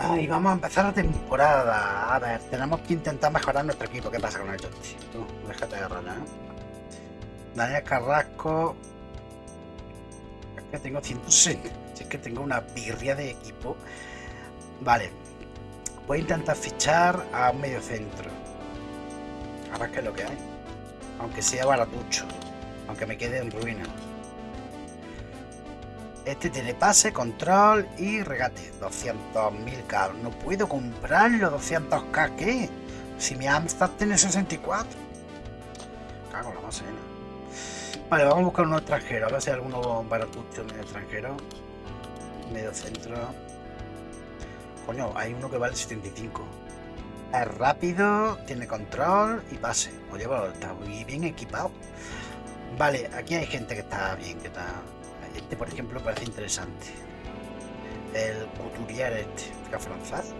Ay, vamos a empezar la temporada. A ver, tenemos que intentar mejorar nuestro equipo. ¿Qué pasa con el? Tú, déjate de rana, ¿eh? Daniel Carrasco. Es que tengo 160. Si es que tengo una birria de equipo. Vale. Voy a intentar fichar a un medio centro. A ver qué es lo que hay. Aunque sea baratucho. Aunque me quede en ruina. Este tiene pase, control y regate. 200.000k. No puedo comprarlo. 200k, ¿qué? Si mi Amstrad tiene 64. Cago la macena. Vale, vamos a buscar uno extranjero. A ver si hay alguno baratucho medio extranjero. Medio centro. Coño, hay uno que vale 75. Es rápido, tiene control y pase. Oye, bueno, está muy bien equipado. Vale, aquí hay gente que está bien, que está... Este, por ejemplo, parece interesante. El Couturier este, es francés.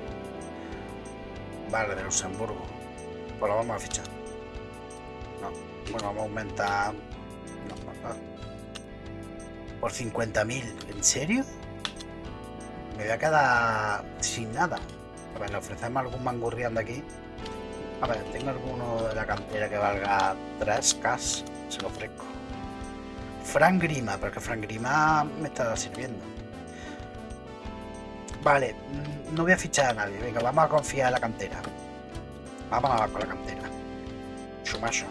Vale, de Luxemburgo. Pues lo vamos a fichar. No, bueno, vamos a aumentar... No, no, no. Por 50.000, ¿en serio? Me voy a quedar sin nada. A ver, le ofrecemos algún mangurriando aquí. A ver, tengo alguno de la cantera que valga 3K. Se lo ofrezco. Frank Grima, porque Frank Grima me está sirviendo. Vale, mm, no voy a fichar a nadie. Venga, vamos a confiar en la cantera. Vámonos con la cantera. Chumacho.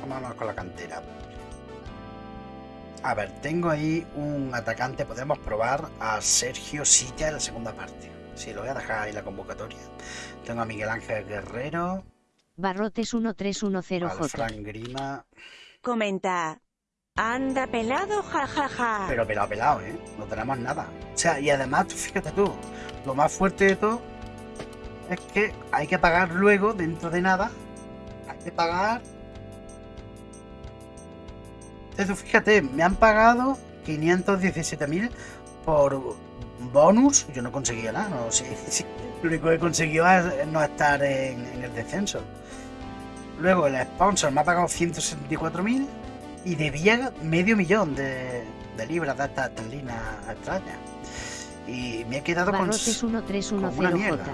Vámonos con la cantera. A ver, tengo ahí un atacante. Podemos probar a Sergio Silla en la segunda parte. Sí, lo voy a dejar ahí la convocatoria. Tengo a Miguel Ángel Guerrero. Barrotes Al 1310J. Frank Grima. Comenta. Anda pelado, jajaja. Pero pelado, pelado, ¿eh? No tenemos nada. O sea, y además, tú fíjate tú, lo más fuerte de todo es que hay que pagar luego, dentro de nada, hay que pagar... Entonces, fíjate, me han pagado 517.000 por bonus. Yo no conseguía nada, no. Lo único que he conseguido es no estar en el descenso. Luego el sponsor me ha pagado 164.000 y debía medio millón de, de libras de estas esterlinas extrañas. Y me he quedado con, con una 1310J. mierda.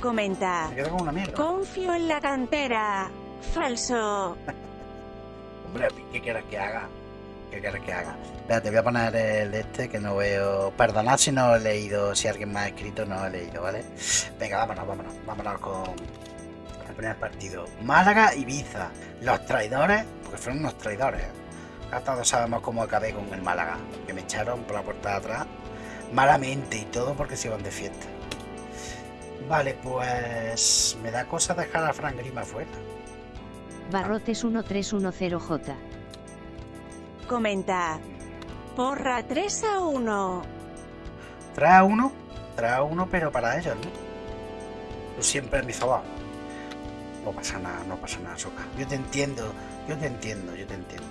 Comenta. Me he quedado con una mierda. Confío en la cantera. Falso. Hombre, ¿qué quieres que haga? ¿Qué quieres que haga? Espérate, voy a poner el de este que no veo. Perdonad si no he leído, si alguien me ha escrito, no he leído, ¿vale? Venga, vámonos, vámonos. Vámonos con el primer partido. Málaga, Ibiza. Los traidores, porque fueron unos traidores. Ya todos sabemos cómo acabé con el Málaga. Que me echaron por la puerta de atrás. Malamente y todo porque se iban de fiesta. Vale, pues me da cosa dejar a Frank Grima fuera. Barrotes 1310J. Comenta. Porra 3 a 1. Trae a uno, trae a uno, pero para ellos, ¿no? Tú siempre en mi favor. No pasa nada, no pasa nada, Soca. Yo te entiendo, yo te entiendo, yo te entiendo.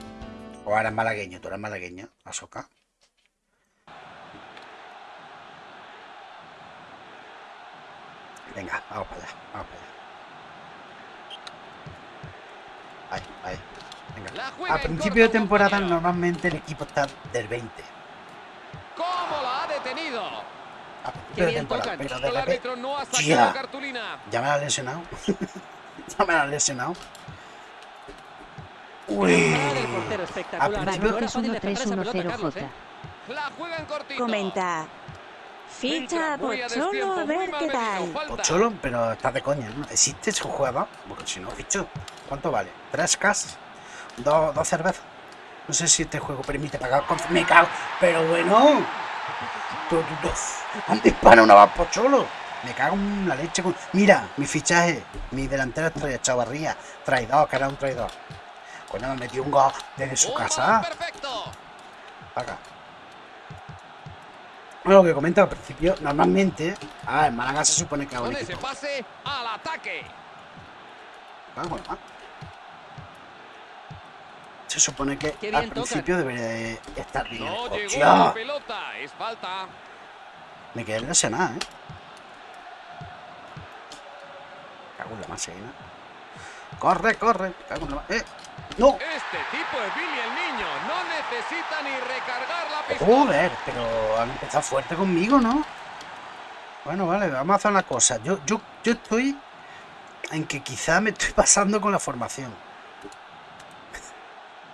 O ahora es malagueño, tú eres malagueño, Asoka. Venga, vamos para allá, vamos para allá. Ahí, ahí. Venga. A principio de temporada normalmente el equipo está del 20. ¿Cómo la ha detenido? A principio de temporada, pero de repente... no ha cartulina. Ya me la han lesionado. ya me la han lesionado. Uy. Parada del portero espectacular. A No principio- era fácil defender esa 1310J. ¿eh? Comenta. Ficha a Pocholo a ver qué tal. Pocholo, pero estás de coña, ¿no? ¿Existe ese jugador? Porque si no, ficho. ¿Cuánto vale? ¿Tres cas? ¿Dos, dos cervezas? No sé si este juego permite pagar con... ¡Me cago! ¡Pero bueno! ¿Dónde hispana una va Pocholo? Me cago en la leche con... Mira, mi fichaje. Mi delantero es traidor, Chavarría. Traidor, que era un traidor. Coño, me metió un gol desde su Un casa. Perfecto. Acá. Bueno, lo que comenta al principio, normalmente, ah, en Málaga se supone que un Con ese pase al ataque. Ah, bueno, ah. Se supone que al bien tocan. principio debería de estar bien. No llegó ¡Hostia! la pelota. Es falta. Me quedé lesionado, ¿eh? Cago en la masina. Corre, corre. Cago en la ma- ¡Eh! ¡No! Este tipo es Billy el niño. No necesita ni recargar la pistola. Joder, pero han empezado fuerte conmigo, ¿no? Bueno, vale, vamos a hacer una cosa. Yo, yo, yo estoy en que quizá me estoy pasando con la formación.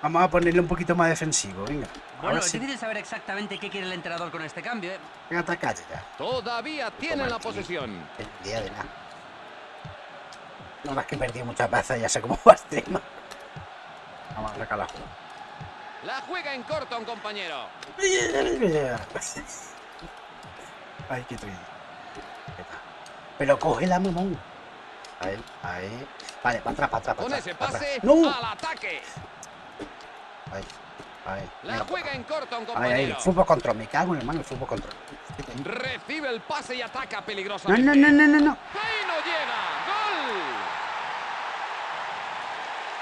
Vamos a ponerle un poquito más defensivo, venga. Bueno, es sí. difícil saber exactamente qué quiere el entrenador con este cambio. ¿eh? Venga, calles ya. Todavía tienen la posesión. El día de nada. No más que he perdido muchas veces, ya sé cómo va el tema. Vamos a sacar la. La juega en corto un compañero. Ay, qué triste. Pero cógela, mamón. Ahí, ahí. Vale, para atrás, para atrás, para Con atrás. ese pase. ¡No! al ataque. Ahí, ahí. La juega en corto un Ahí, ahí. compañero. Fútbol control. Me cago en el mano el fútbol control. Recibe el pase y ataca No, peligrosamente. no, no, no, no, no. Ahí no llega. ¡Gol!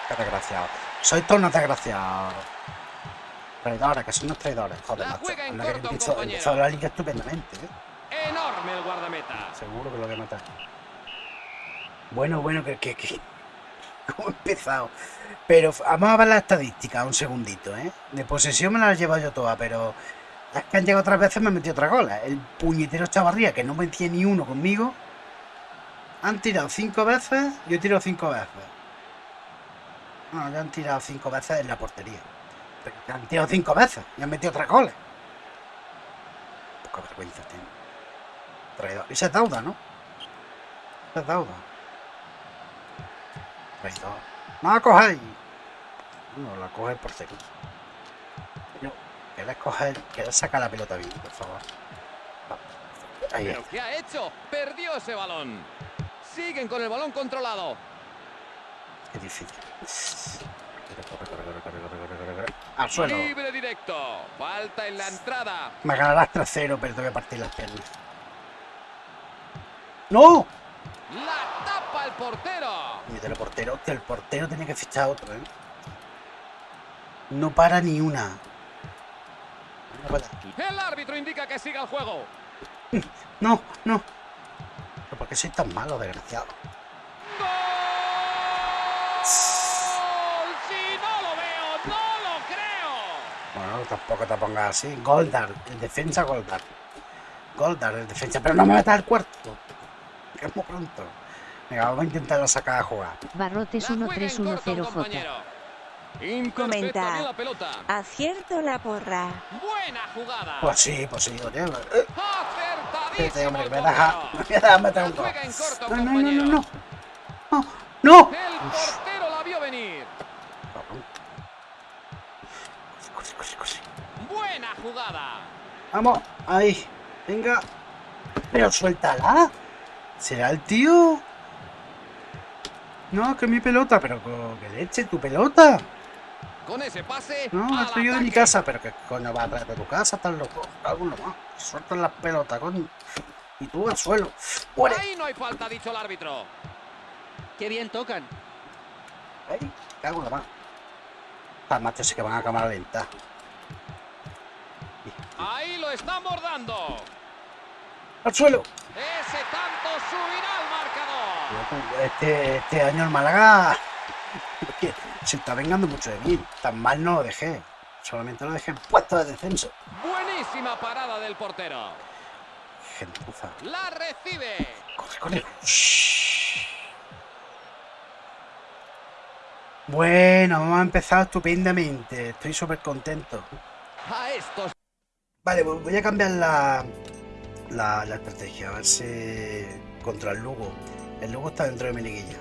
Qué desgraciado. Soy todos unos desgraciados. Traidores, que son unos traidores. Joder, La macho. en que corto, empezó, la liga estupendamente, ¿eh? Enorme el guardameta. Seguro que lo voy a matar. Bueno, bueno, que, que, que... ¿Cómo he empezado? Pero vamos a ver las estadísticas un segundito, ¿eh? De posesión me las he llevado yo todas, pero las que han llegado otras veces me han metido otra gola. El puñetero Chavarría, que no metía ni uno conmigo, han tirado cinco veces, yo he tirado cinco veces. No, ya han tirado cinco veces en la portería. Pero han tirado cinco veces y han metido otras goles. Poca vergüenza tiene. Traidor. Esa es Dauda, ¿no? Esa es Dauda. Traidor. No la cojáis. No, la coge por seco. No, que la coger, que la saca la pelota bien, por favor. Ahí ¿Pero qué ha hecho? Perdió ese balón. Siguen con el balón controlado. Qué difícil. Corre, corre, corre, corre, corre, corre, corre, corre. Al suelo. Libre directo. Falta en la entrada. Me ganarás 3-0, pero te voy a partir las piernas. ¡No! La tapa el portero. El portero, hostia, el portero tiene que fichar otro, ¿eh? No para ni una. No para. El árbitro indica que siga el juego. No, no. ¿Pero por qué soy tan malo, desgraciado? ¡Gol! Si no lo veo, no lo creo. Bueno, tampoco te pongas así. Goldar, el defensa Goldar. Goldar, el defensa. Pero no me metas al cuarto. Que es muy pronto. Venga, vamos a intentar sacar a jugar. Barrotes La juega en corto un 1310J. compañero. Imperfecta Comenta. bien la pelota. Acierto la porra. Buena jugada. Pues sí, pues sí, oye. eh, Acertadísimo Espérate, hombre, el me deja. Me deja meter un gol. No, no, no, no, no. No, no. El portero la vio venir. Cabrón. Corre, corre, corre. Buena jugada. Vamos, ahí. Venga. Pero suéltala. ¿Será el tío? No, que mi pelota, pero que leche tu pelota. Con ese pase. No, estoy yo de mi casa, pero que coño va a traer de tu casa, estás loco. Alguno más. Sueltan las pelotas, coño. Y tú al suelo. ¡Muere! Ahí no hay falta, ha dicho el árbitro. Qué bien tocan. ¡Ay! Cago en la mano. Las machos sí que van a cámara lenta. Ahí lo están bordando. ¡Al suelo! Ese tanto subirá al marcador. Este, este año el Málaga se está vengando mucho de mí. Tan mal no lo dejé. Solamente lo dejé en puesto de descenso. Buenísima parada del portero. Gentuza. La recibe. Corre, corre. Bueno, hemos empezado estupendamente. Estoy súper contento. A estos. Vale, voy a cambiar la, la, estrategia. A ver si contra el Lugo. El Lugo está dentro de mi liguilla.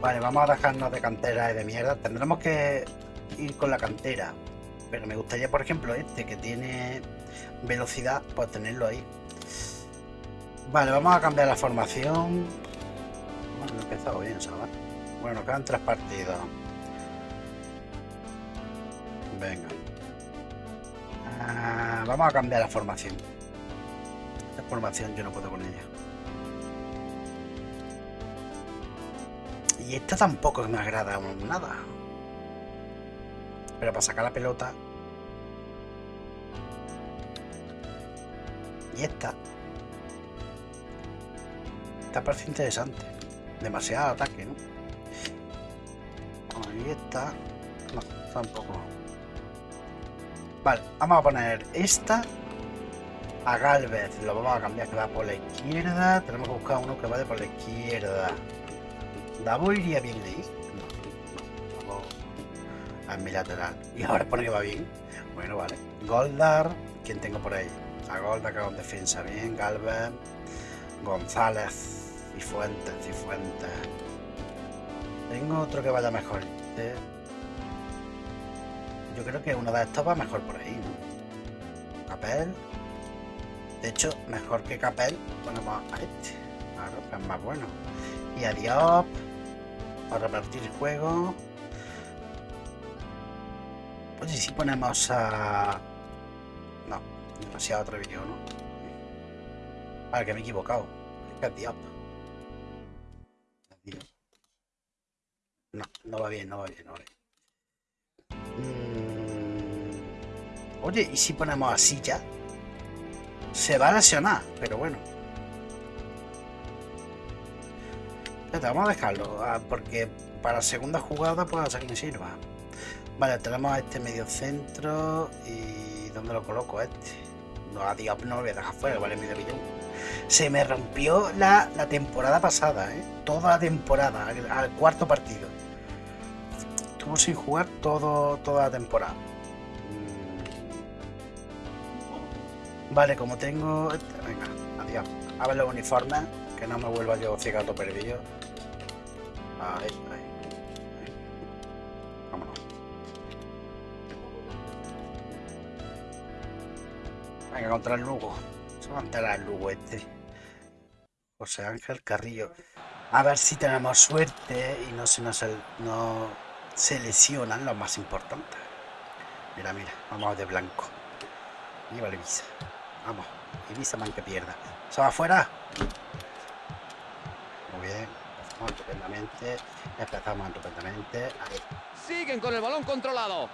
Vale, vamos a dejarnos de cantera y de mierda. Tendremos que ir con la cantera. Pero me gustaría, por ejemplo, este que tiene velocidad, pues tenerlo ahí. Vale, vamos a cambiar la formación. Bueno, he empezado bien, ¿sabes? Bueno, quedan tres partidos. Venga. Ah, vamos a cambiar la formación. La formación yo no puedo con ella. Y esta tampoco me agrada nada. Pero para sacar la pelota. Y esta. Esta parece interesante. Demasiado ataque, ¿no? Ahí está. No, tampoco. Vale, vamos a poner esta a Galvez. Lo vamos a cambiar que va por la izquierda. Tenemos que buscar uno que vaya por la izquierda. ¿Davo iría bien ahí? No, a mi lateral. Y ahora pone que va bien. Bueno, vale. Goldar. ¿Quién tengo por ahí? A Goldar que con defensa bien. Galvez. González. Y Fuentes. Y Fuentes. Tengo otro que vaya mejor. Este. Yo creo que uno de estos va mejor por ahí, ¿no? Capel. De hecho, mejor que Capel, ponemos a este. Claro, es más bueno. Y a Diop. Para repartir el juego. Oye, si ponemos a. No, demasiado atrevido, ¿no? Vale, que me he equivocado. Es que. Es Diop. No, no va bien, no va bien, no va bien. Oye, ¿y si ponemos así ya? Se va a lesionar, pero bueno. Espérate, vamos a dejarlo, ah, porque para segunda jugada puede ser que me sirva. Vale, tenemos a este medio centro y... ¿Dónde lo coloco este? No, a Diop no lo voy a dejar fuera, vale medio millón. Se me rompió la, la temporada pasada, ¿eh? Toda la temporada, al, al cuarto partido. Estuvo sin jugar todo, toda la temporada. Vale, como tengo... Venga, adiós. A ver los uniformes, que no me vuelva yo cigato perdido. Ahí, ahí. ahí. Vámonos. Venga, contra el Lugo. Se va a el Lugo este. José Ángel Carrillo. A ver si tenemos suerte y no se nos no se lesionan los más importantes. Mira, mira, vamos de blanco. Lleva la Ibiza. Vamos, Ibiza man que pierda. ¿Se va afuera? Muy bien. Empezamos estupendamente. Empezamos estupendamente. Ahí. Siguen con el balón controlado.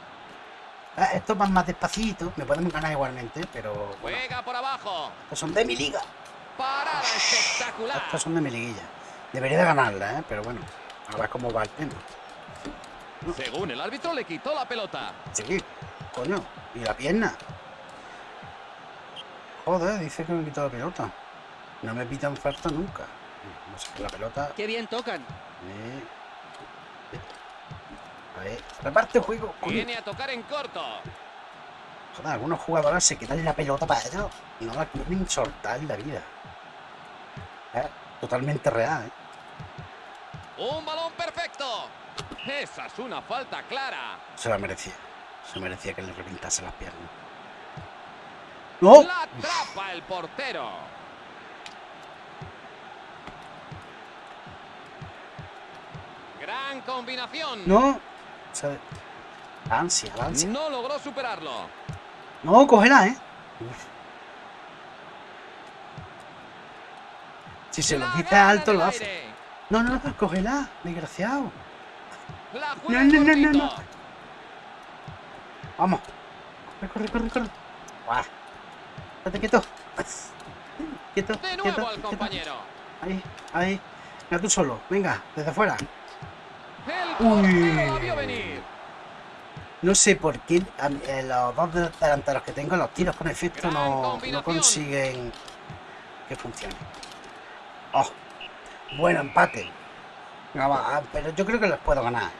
Ah, estos van más despacito. Me podemos ganar igualmente, pero bueno, Juega por abajo. estos son de mi liga. Parada espectacular. Estos son de mi liguilla. Debería de ganarla, ¿eh? pero bueno. A ver cómo va el tema. Según el árbitro, le quitó la pelota. Sí, coño. ¿Y la pierna? Joder, dice que me quitó la pelota. No me pitan falta nunca. No sé qué la pelota. Qué bien tocan. Eh, A ver, reparte el juego. Viene a tocar en corto. Joder, algunos jugadores se quitan la pelota para ellos y no la quieren soltar en la vida. Eh, Totalmente real, ¿eh? Un balón perfecto. Esa es una falta clara. Se la merecía. Se merecía que le reventase las piernas. ¡No! La atrapa el portero. Gran combinación. ¡No! Se- Ansia, la ansia. No logró superarlo. No, cógela, ¿eh? Uf. Si se lo La dice gana alto, lo hace. aire. No, no, no, cógela, desgraciado. No, no, no, no, no. Vamos. Corre, corre, corre, corre. Guau. Estate quieto. Quieto, De quieto, compañero. Ahí, ahí. Venga tú solo. Venga, desde afuera. Uy. No sé por qué a eh, los dos delanteros que tengo, los tiros con efecto no, no consiguen que funcione. Oh, bueno empate. Va, ah, pero yo creo que les puedo ganar.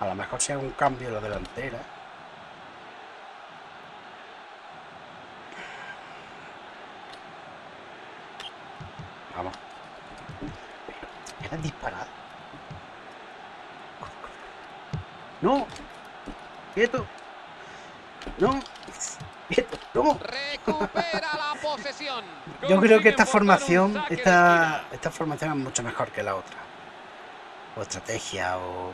A lo mejor hago un cambio en la delantera. Vamos. Era disparado. No. Quieto. No. Quieto. No. Recupera la posesión. Yo creo que esta formación, esta, esta formación es mucho mejor que la otra. O estrategia o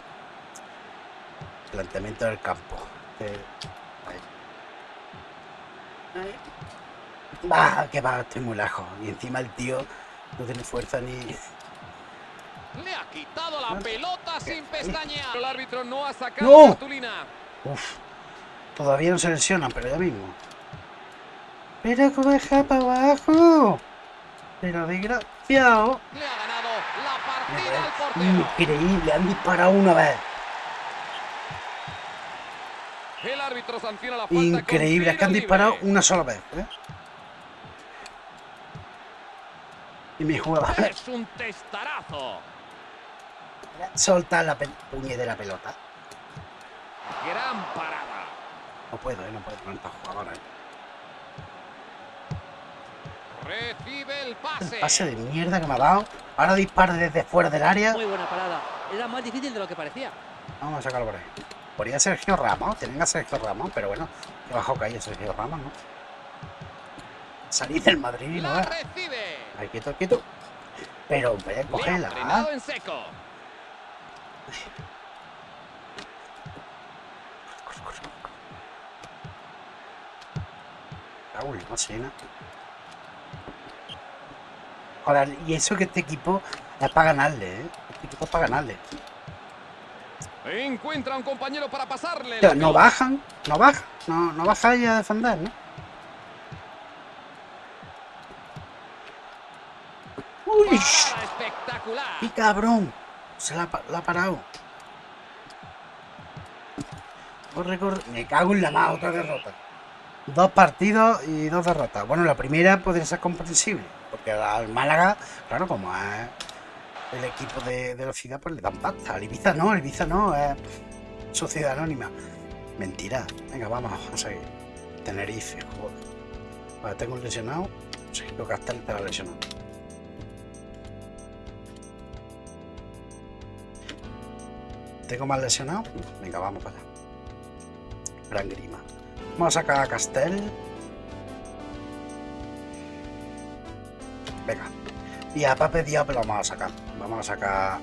planteamiento del campo. Eh. Va, que va, estoy muy lejos. Y encima el tío no tiene fuerza ni. Ha quitado la pelota sin pestañear. El árbitro no ha sacado ¡No! cartulina. Uf. Todavía no se lesionan, pero ya mismo. Pero cómo deja para abajo. Pero desgraciado. Le ha ganado la partida al portero. Increíble, han disparado una vez. El árbitro sanciona la falta. Increíble, es que han disparado libre. una sola vez. ¿eh? Y mi jugador Es un testarazo. Solta la pe- puñetera pelota. Gran parada. No puedo, ¿eh? no puedo con estos jugadores. Recibe el pase. El pase de mierda que me ha dado. Ahora dispara desde fuera del área. Muy buena parada. Era más difícil de lo que parecía. Vamos a sacarlo por ahí. Podría Sergio Ramos, tienen a Sergio Ramos, pero bueno, que bajo calle Sergio Ramos, ¿no? Salid del Madrid, ¿no? La recibe. Ahí, quieto, quieto. Pero, ve, Le ha cógela. En seco. Raúl, no y eso que este equipo es para ganarle, ¿eh? Este equipo es para ganarle. Encuentra a un compañero para pasarle. La no bajan, no bajan, no, no bajáis a defender, ¿no? Uy, espectacular. ¡Qué cabrón! Se la, ha parado. Corre, corre. Me cago en la mano, otra derrota. Dos partidos y dos derrotas. Bueno, la primera podría ser comprensible. Porque al Málaga, claro, como es el equipo de, ciudad, pues le dan pasta. Al Ibiza no, al Ibiza no, es sociedad anónima. Mentira. Venga, vamos a seguir. Tenerife, joder. Vale, tengo un lesionado. Sí, lo que hasta lesionado. Tengo más lesionado. Venga, vamos para allá. Gran grima. Vamos a sacar a Castel. Venga. Y a Pape Diop lo vamos a sacar. Vamos a sacar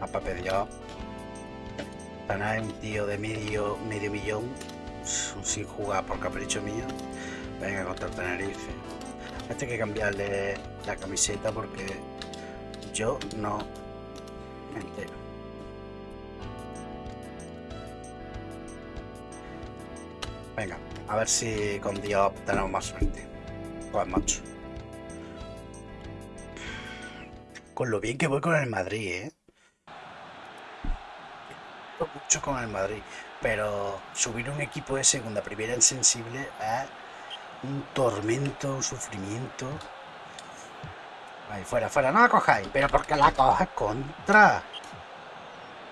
a Pape Diop. Tener un tío de medio, medio millón sin jugar por capricho mío. Venga, contra Tenerife. Este hay que cambiarle la camiseta porque yo no entero. Venga, a ver si con Diop tenemos más suerte. Pues macho. Con lo bien que voy con el Madrid, ¿eh? Mucho con el Madrid. Pero subir un equipo de segunda primera en sensible es un tormento, un sufrimiento. Ahí, fuera, fuera, no la cojáis. Pero porque la cojas contra.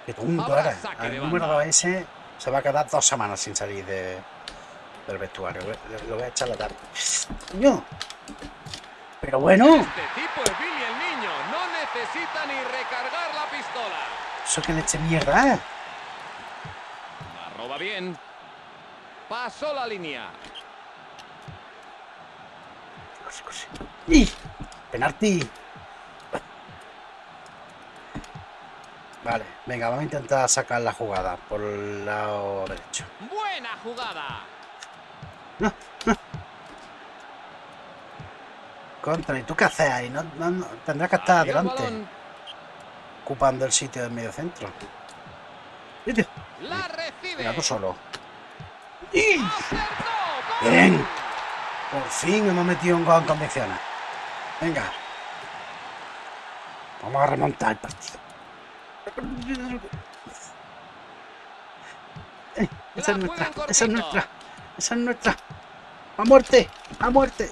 Qué tonto eres. El número banda. 2 ese se va a quedar dos semanas sin salir de, del vestuario. Lo voy a echar la tarde. Coño. Pero bueno, Este tipo es Billy el niño. No necesita ni recargar la pistola. eso que le eche mierda, ¿eh? La roba bien. Pasó la línea. ¡Y! ¡Penalti! Vale, venga, vamos a intentar sacar la jugada por el lado derecho. Buena jugada. Contra, ¿y tú qué haces ahí? No, no- no- tendrás que estar el adelante, balón. ocupando el sitio del medio centro. Vete, La recibe. Venga, tú solo. ¡Gol! Bien. Por fin hemos metido un gol en condiciones. Venga. Vamos a remontar el partido. Esa es nuestra, esa es nuestra, esa es nuestra. A muerte, a muerte.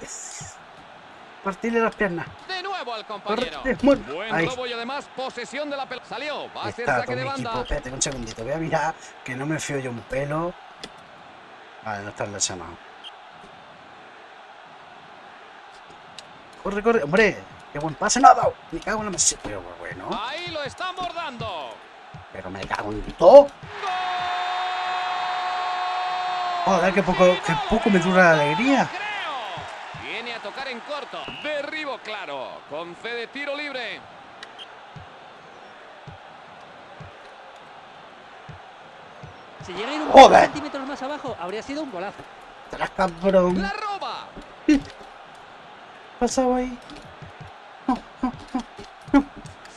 Partirle las piernas. De nuevo al compañero. Buen Ahí. robo y además posesión de la pelota. Salió. Va a ser saque de banda. equipo. Espérate un segundito. Voy a mirar que no me fío yo un pelo. Vale, no está lesionado. Corre, corre. Hombre, qué buen pase me ha dado. Me cago en la mesa. Pero bueno, Ahí lo están bordando. pero me cago en todo. Joder, qué poco, qué poco me dura la alegría. Viene a tocar en corto. Derribo claro. Concede tiro libre. Si llega a ir un Joder. par de centímetros más abajo, habría sido un golazo. Tras cabrón. La roba. pasado ahí?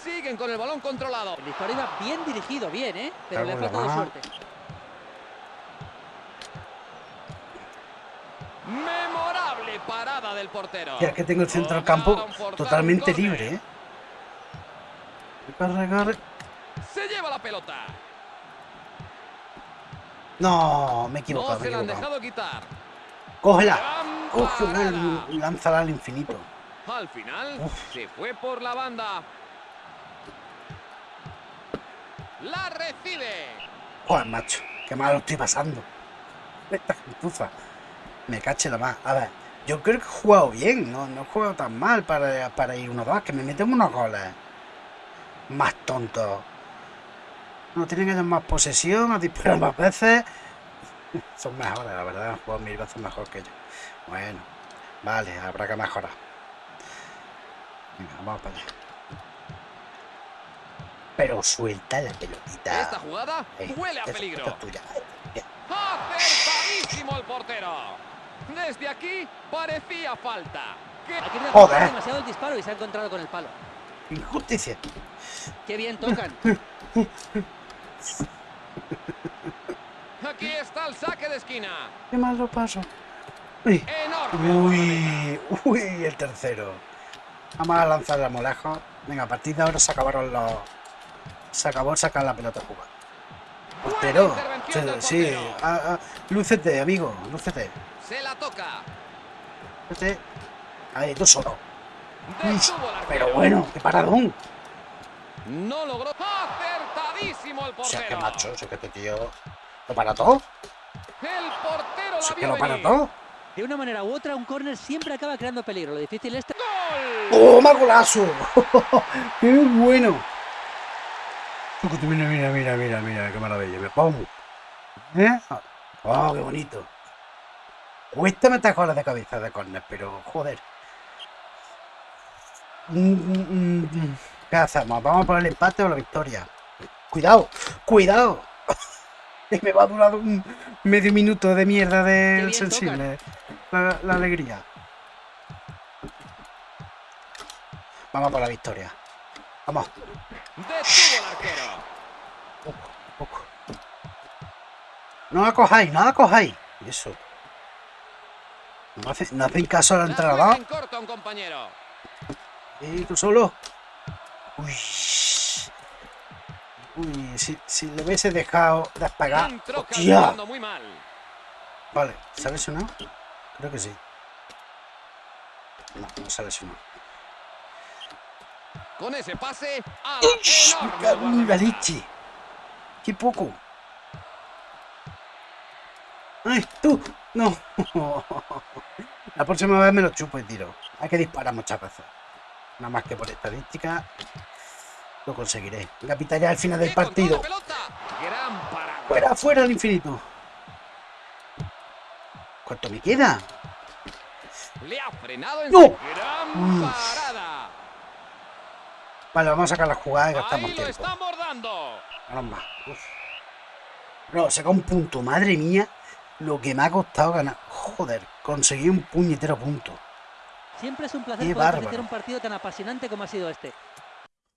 Siguen con el balón controlado. El disparo iba bien dirigido, bien, ¿eh? Pero le ha faltado suerte. Memorable parada del portero. Ya que tengo el centro del campo totalmente libre, ¿eh? Corre. Se lleva la pelota. No, me he equivocado, No se la han dejado quitar. Cógela. Cógela y lánzala al infinito. Al final Uf. se fue por la banda. La recibe. Joder, macho, qué mal lo estoy pasando. Esta gentuza. Me cache la más. A ver, yo creo que he jugado bien, no, no he jugado tan mal para, para ir 1-2, que me meten unos goles. Más tontos. No tienen ellos más posesión, nos disparan más veces. Son mejores, la verdad, han jugado mil veces mejor que yo. Bueno, vale, habrá que mejorar. Venga, vamos para allá. Pero suelta la pelotita. Esta jugada Eh, huele a peligro. es tuya. El portero. Desde aquí parecía falta. ¡Qué Ha querido Joder. demasiado el disparo y se ha encontrado con el palo. Injusticia. Qué bien tocan. Aquí está el saque de esquina. Qué mal lo paso. Uy, uy, uy, el tercero. Vamos a lanzar a lejos. Venga, a partir de ahora se acabaron los. Se acabó sacar la pelota a jugar. Portero. Sí, ah, ah, lúcete, amigo, lúcete. Se la toca. Lúcete. Ahí, tú solo. Pero bueno, qué paradón. No logró. Acertadísimo el O portero. sea, que macho, o sea, que este tío. ¿Lo para todo? El portero O sea, que lo para todo. De una manera u otra, un córner siempre acaba creando peligro. Lo difícil es... ¡Gol! ¡Toma golazo! ¡Qué bueno! Mira, mira, mira, mira, mira, qué maravilla. Me pongo. ¿Eh? ¡Oh, qué bonito! Cuesta meter goles de cabeza de córner, pero joder. Mm, mm, mm. ¿Qué hacemos? ¿Vamos por el empate o la victoria? Cuidado, cuidado. Me va a durar un medio minuto de mierda del sensible. La, la alegría. Vamos por la victoria. Vamos. Poco, poco. No la cojáis, no la cojáis. Eso. No, hace- no hacen caso La juega entrenador. en corto a un compañero. Y tú solo. Uy. Uy, si, si le hubiese dejado despegar. Entró ¡Hostia! calculando muy mal. Vale, ¿se ha lesionado? Creo que sí. No, no ha lesionado. Con ese pase a ¡Ush! la ¡Me enorme cago en la guardameta. leche! ¡Qué poco! ¡Ay, tú! ¡No! La próxima vez me lo chupo y tiro. Hay que disparar muchas veces. Nada más que por estadística lo conseguiré. Venga, pita ya al final del ¡Qué control de partido. ¡Fuera, fuera al infinito! ¿Cuánto me queda? Le ha frenado en ¡No! su gran parada. Vale, vamos a sacar la jugada y gastamos tiempo. Vamos más. No, saca un punto. Madre mía, lo que me ha costado ganar. Joder, conseguí un puñetero punto. Siempre es un placer Qué poder bárbaro. un partido tan apasionante como ha sido este.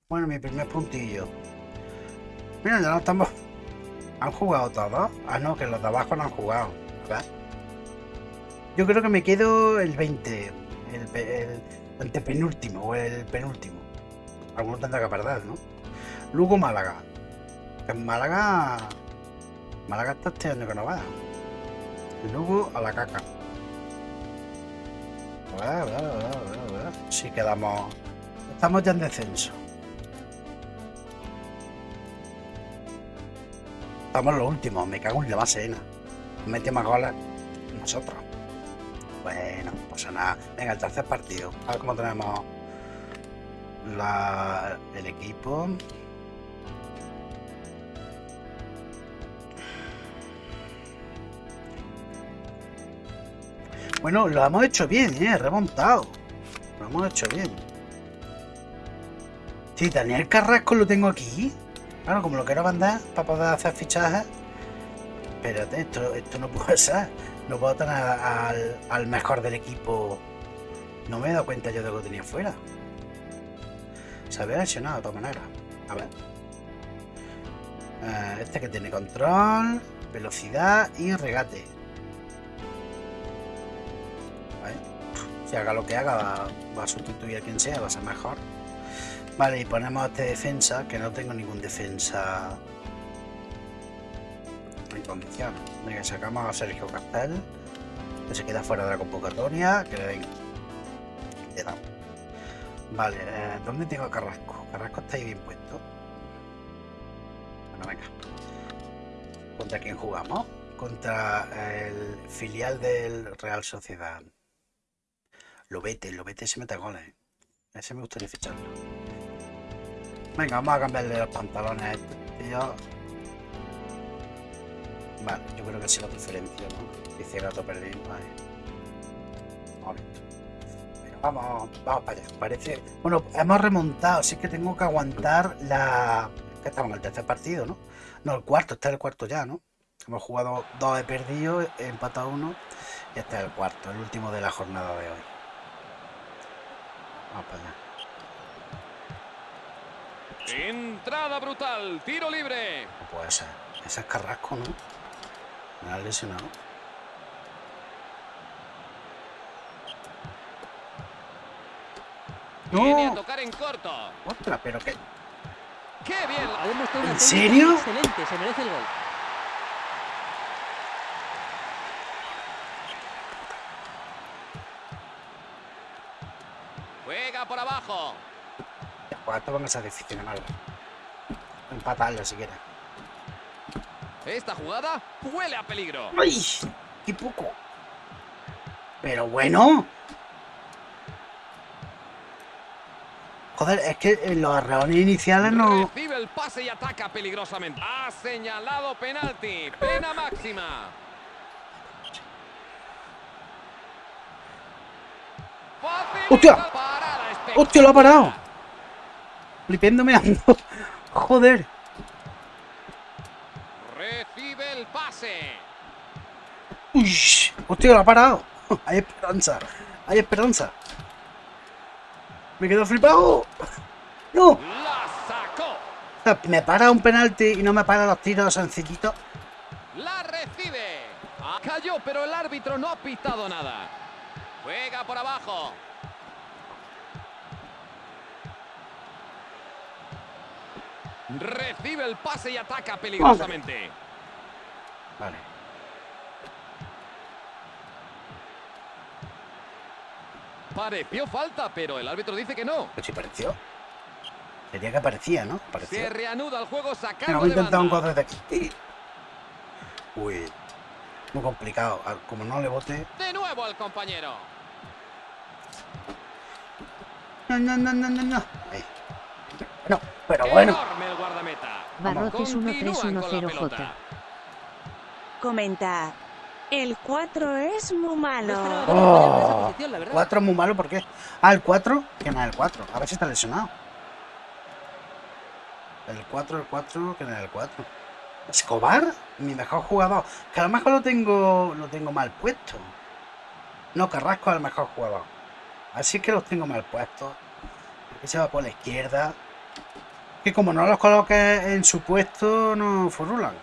Bueno, mi primer puntillo. Mira, ya no estamos. ¿Han jugado todos? Ah, no, que los de abajo no han jugado. A ver. Yo creo que me quedo el 20. El, el antepenúltimo o el penúltimo. Alguno tendrá que perder, ¿no? Luego Málaga. Que en Málaga. Málaga está este año que no va. Y luego a la caca. Si quedamos. Estamos ya en descenso. Estamos los últimos, me cago en la base. Mete más goles nosotros. Bueno, no pasa nada. Venga, el tercer partido. A ver cómo tenemos la, el equipo. Bueno, lo hemos hecho bien, ¿eh? Remontado. Lo hemos hecho bien. Sí, Daniel Carrasco lo tengo aquí. Claro, como lo quiero mandar para poder hacer fichajes. Espérate, esto, esto no puede ser. No puedo tener al, mejor del equipo. No me he dado cuenta yo de que lo tenía fuera. Se había lesionado de todas maneras. A ver. Eh, este que tiene control, velocidad y regate. Si haga lo que haga, va, a sustituir a quien sea, va a ser mejor. Vale, y ponemos este defensa, que no tengo ningún defensa en condiciones. Venga, sacamos a Sergio Castel, que se queda fuera de la convocatoria, que le den. Le damos. Vale, eh, ¿dónde tengo a Carrasco? Carrasco está ahí bien puesto. Bueno, venga. ¿Contra quién jugamos? Contra el filial del Real Sociedad. Lobete, Lobete se mete goles. ¿eh? Ese me gustaría ficharlo. Venga, vamos a cambiarle los pantalones a este tío. Vale, yo creo que sí la preferencia, ¿no? Dice gato perdido. Vale. Momento. Vamos, vamos para allá. Parece. Bueno, hemos remontado, así que tengo que aguantar la. Que estamos en el tercer partido, ¿no? No, el cuarto, está el cuarto ya, ¿no? Hemos jugado dos he perdido, empatado uno. Y este es el cuarto, el último de la jornada de hoy. Para allá. Entrada brutal, tiro libre. No puede ser. Ese es Carrasco, ¿no? Me ha lesionado. Viene a ¡No! tocar en corto. ¡Ostras! ¿Pero qué? ¡Qué bien! ¿En serio? Excelente, se merece el gol. Juega por abajo. Van a ser difícil de mal. Empatarlo si quieres. Esta jugada huele a peligro. ¡Ay! ¡Qué poco! Pero bueno. Joder, es que en los arreones iniciales no. Recibe el pase y ataca peligrosamente. Ha señalado penalti. Pena máxima. ¡Hostia! ¡Hostia, lo ha parado! Flipiéndome ando. Joder. Recibe el pase. Uy, hostia, lo ha parado. Hay esperanza. Hay esperanza. Me quedo flipado. No. La sacó. Me para un penalti y no me para los tiros sencillitos. La recibe. Ah, Cayó, pero el árbitro no ha pitado nada. Juega por abajo. Recibe el pase y ataca peligrosamente. Vale. Pareció falta, pero el árbitro dice que no. Pero si pareció. Sería que parecía, ¿no? Se reanuda el juego sacando voy a de intentar un gol desde aquí. Uy. Muy complicado. Ah, Como no le bote. De nuevo al compañero. No, no, no, no, no, no. Ahí. No, pero bueno. Barrotes Continúan con la 1310J. pelota. Comenta. El 4 es muy malo. Oh, posición, la verdad. 4 es muy malo, ¿por qué? Ah, el 4. ¿Quién es el 4? A ver si está lesionado. El 4, el 4, ¿quién es el 4? Escobar, mi mejor jugador. Que a lo mejor lo tengo, lo tengo mal puesto. No, Carrasco es el mejor jugador. Así que los tengo mal puestos. Aquí se va por la izquierda. Que como no los coloques en su puesto, no furulan.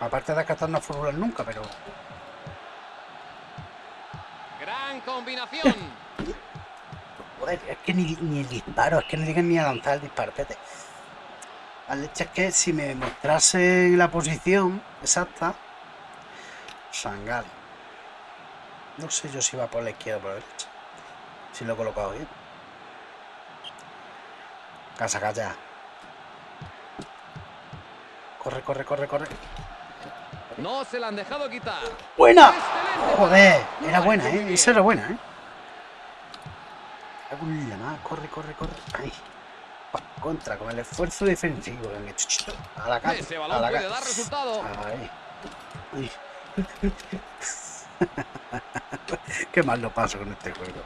Aparte de estos no furulan nunca, pero Gran combinación. Joder, es que ni, ni el disparo, es que no llegan ni a lanzar el disparo. Espérate. La leche es que si me mostrase la posición exacta. Sangal. No sé yo si va por la izquierda o por la derecha. Si lo he colocado bien. Casa, calla. Corre, corre, corre, corre. No se la han dejado quitar. ¡Buena! Joder, era buena, ¿eh? Esa era buena, ¿eh? La mar. Corre, corre, corre. Ahí. Contra, con el esfuerzo defensivo A la cara. Ese A la. Ahí. Ahí. Qué mal lo paso con este juego.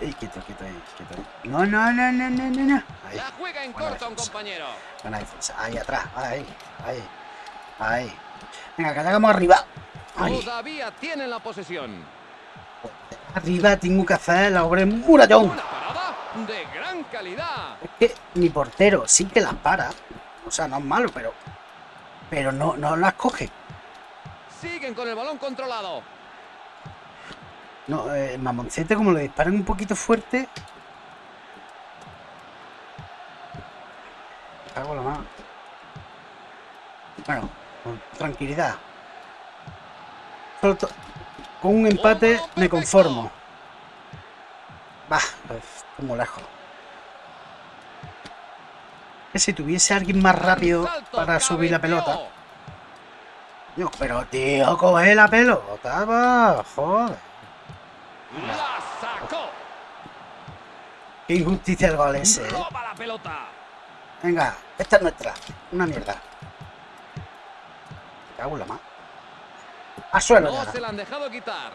Ey, quieto, quieto ahí, quieto ahí. No, no, no, no, no, no, no. Ahí. La juega en Buena corto un compañero. Buena defensa. Ahí atrás. Ahí. Ahí. Ahí. Venga, que hagamos arriba. Ahí. Todavía tienen la posesión. Arriba tengo que hacer la obra en murallón. Una parada de gran calidad. Es que mi portero sí que las para. O sea, no es malo, pero. Pero no, no las coge. Siguen con el balón controlado. No, eh, mamoncete, como le disparan un poquito fuerte. La mano. Bueno, con tranquilidad. Solo con un empate me conformo. Bah, pues, estoy muy lejos. Que si tuviese alguien más rápido para subir la pelota. Yo, pero tío, coge la pelota, va, joder. La sacó. Qué injusticia el gol ese, ¿eh? Roba la pelota. Venga, esta es nuestra. Una mierda. Me Cago en la más. A suelo No se la han dejado quitar.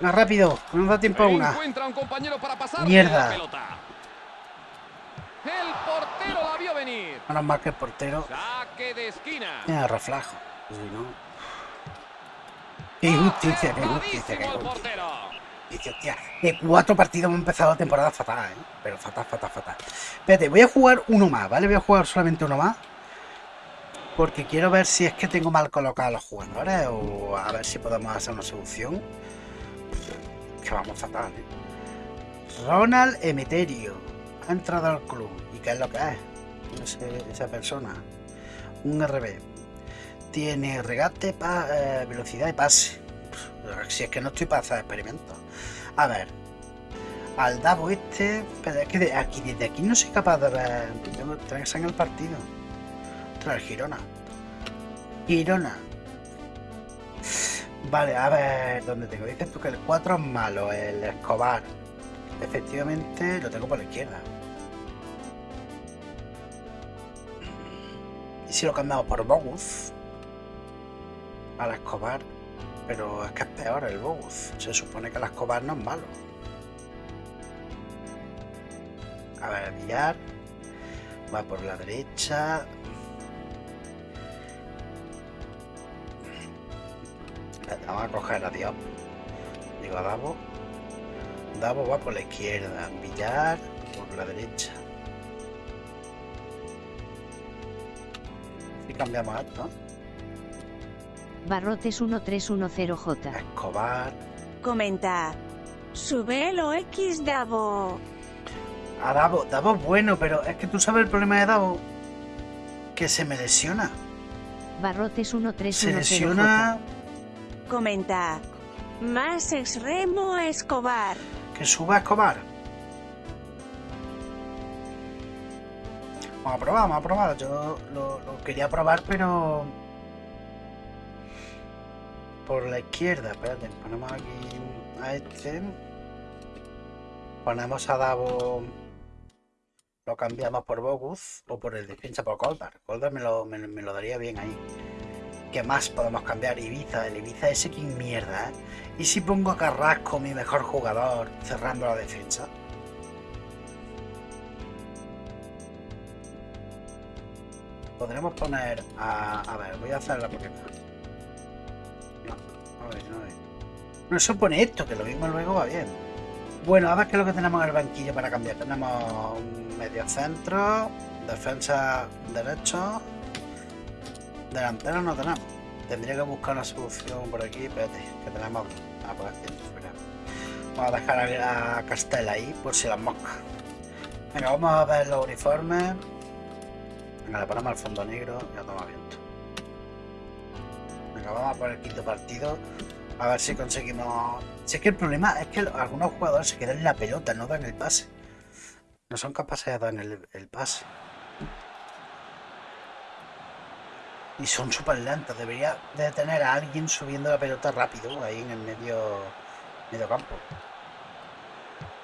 Venga, rápido, que nos da tiempo a una. Encuentra un compañero para pasar Mierda. la pelota. El portero la vio venir. Menos mal que el portero Saque de esquina. tiene reflejo. Si no. Qué injusticia, qué injusticia, qué Acertadísimo el injusticia. portero. Dice, hostia, de cuatro partidos hemos empezado la temporada fatal, ¿eh? Pero fatal, fatal, fatal. Espérate, voy a jugar uno más, ¿vale? Voy a jugar solamente uno más. Porque quiero ver si es que tengo mal colocados los jugadores o a ver si podemos hacer una solución. Que vamos fatal, ¿eh? Ronald Emeterio ha entrado al club. ¿Y qué es lo que es? Esa persona. Un RB. Tiene regate, eh, velocidad y pase. Si es que no estoy para hacer experimentos. A ver. Al Davo este. Pero es que aquí, desde aquí no soy capaz de ver. Tengo que en el partido. Ostras, Girona. Girona. Vale, a ver, ¿dónde tengo? Dices tú que el 4 es malo, el Escobar. Efectivamente, lo tengo por la izquierda. ¿Y si lo cambiamos por Bogus? Al Escobar. Pero es que es peor el Bogus. Se supone que el Escobar no es malo. A ver, Villar. Va por la derecha. Vamos a coger a Diop. Digo a Davo. Davo va por la izquierda. Villar por la derecha. Y cambiamos esto. Barrotes 1310J. Escobar. Comenta. Sube lo X Davo. A Davo. Davo es bueno, pero es que tú sabes el problema de Davo. Que se me lesiona. Barrotes Se 1310J. lesiona. Comenta. Más extremo Escobar. Que suba a Escobar. Vamos a probar, vamos a probar. Yo lo, lo quería probar, pero. Por la izquierda. Espérate, ponemos aquí a este. Ponemos a Davo. Lo cambiamos por Bogus o por el defensa por Goldar. Goldar me lo, me, lo daría bien ahí. ¿Qué más podemos cambiar? Ibiza, el Ibiza ese que mierda, ¿eh? ¿Y si pongo a Carrasco, mi mejor jugador, cerrando la defensa? Podremos poner a... A ver, voy a hacer la porque... No, a ver, no es. No se pone esto, que lo mismo luego va bien. Bueno, a ver qué es lo que tenemos en el banquillo para cambiar. Tenemos un medio centro, defensa derecho, delantero no tenemos. Tendría que buscar una solución por aquí, espérate, que tenemos... Ah, por aquí. Vamos a dejar a, a Castell ahí, por si las moscas. Venga, vamos a ver los uniformes. Venga, le ponemos el fondo negro y ya toma viento. Vamos a por el quinto partido. A ver si conseguimos... Si es que el problema es que algunos jugadores se quedan en la pelota, no dan el pase. No son capaces de dar el, pase. Y son súper lentos. Debería de tener a alguien subiendo la pelota rápido ahí en el medio, medio campo.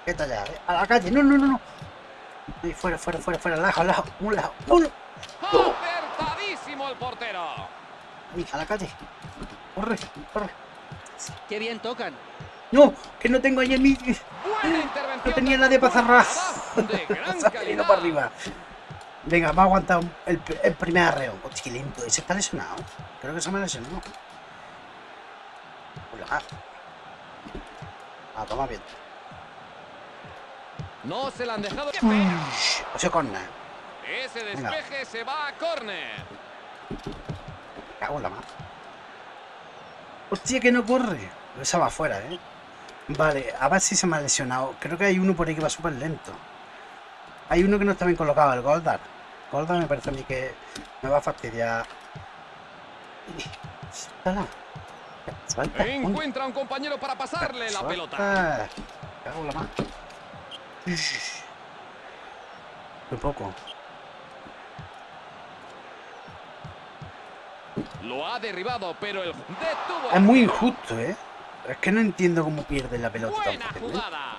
¿Qué tal ya? A la calle. No, no, no, no. Ahí, fuera, fuera, fuera, fuera. Lejos, lejos. Un lado. Uno. Acertadísimo el portero. A la calle. Corre, corre. Qué bien tocan. No, que no tengo ahí en mi... Buena intervención. No tenía nadie para cerrar. para arriba. Venga, vamos a aguantar el, el primer arreo. Hostia, qué lento. Ese está lesionado. Creo que se me ha lesionado. Hola. Ah, toma bien. No se la han dejado. ¡Qué Uy, ha sido corner. Ese Venga. despeje se va a córner. Cago en la mano. Hostia, que no corre. Esa va afuera, ¿eh? Vale, a ver si se me ha lesionado. Creo que hay uno por ahí que va súper lento. Hay uno que no está bien colocado, el Goldar. Goldar me parece a mí que me va a fastidiar. Suéltala. Suelta. Encuentra un compañero para pasarle la pelota. Cago en la mano. Muy poco. Lo ha derribado, pero el detuvo. Es muy injusto, ¿eh? Es que no entiendo cómo pierde la pelota tan Buena fácilmente. jugada.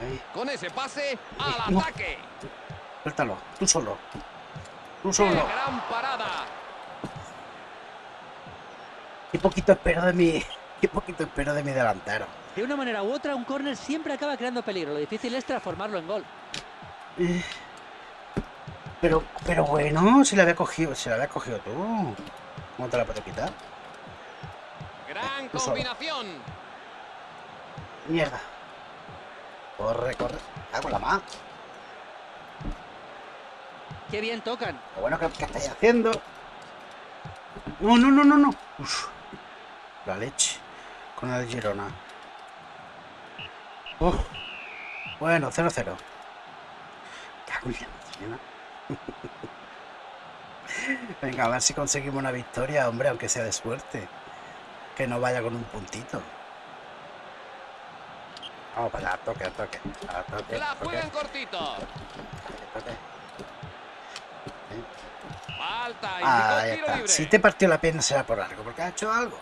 Ahí, Con ese pase al No. ataque. suéltalo. Tú solo. Tú ¡Qué solo. gran parada! Qué poquito espero de mi. Qué poquito espero de mi delantero. De una manera u otra, un córner siempre acaba creando peligro. Lo difícil es transformarlo en gol. Eh, Pero, pero bueno, si la había cogido, si la había cogido tú. ¿Cómo te la puedo quitar? Gran Tú solo. combinación. Mierda. Corre, corre. Hago la más. Qué bien tocan. Lo bueno que, que estáis haciendo. No, no, no, no, no. Uf, la leche. Con el Girona. Uf. Bueno, 0-0. Cago en la. Venga, a ver si conseguimos una victoria, hombre, aunque sea de suerte. Que no vaya con un puntito. Vamos para allá, toque, toque. a toque, La toque, juega en cortito. toque. Falta. Ah, ahí está. libre. Si te partió la pierna será por algo, porque ha hecho algo.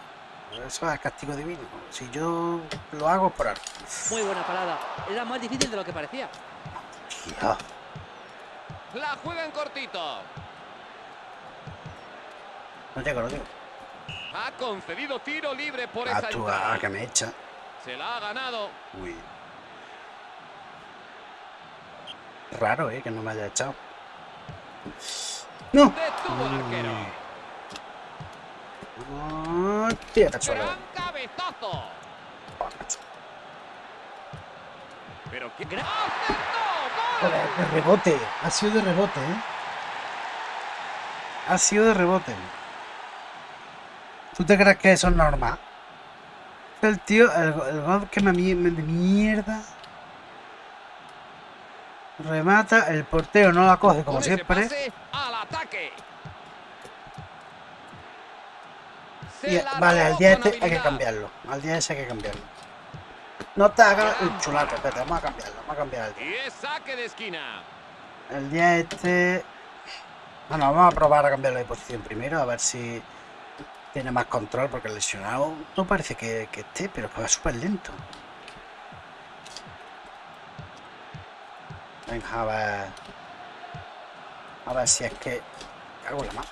Eso es castigo divino. Si yo lo hago por algo. Muy buena parada. Era más difícil de lo que parecía. Tío, La juega en cortito. no llego, no llego. Ha concedido tiro libre por Ah, esa entrada. ah, que me echa. Se la ha ganado. Uy. Raro, eh, que no me haya echado. No. Detuvo al arquero. Hostia, cachuelo. Gran cabezazo. Oh. Pero qué gran. ¡Acertó! De rebote. Ha sido de rebote, eh. Ha sido de rebote. ¿Tú te crees que eso es normal? El tío, el, el gol que me, me- de mierda. Remata, el portero no la coge como siempre. al ataque. Y- vale, al día este hay que cambiarlo. Al día ese hay que cambiarlo. No te hagas el chulato, espérate, vamos a cambiarlo, vamos a cambiar el día. Y es saque de esquina. El día este. Bueno, vamos a probar a cambiarlo de posición primero, a ver si tiene más control, porque el lesionado no parece que, que esté, pero que va súper lento. Venga, a ver. A ver si es que. Cago en la mano.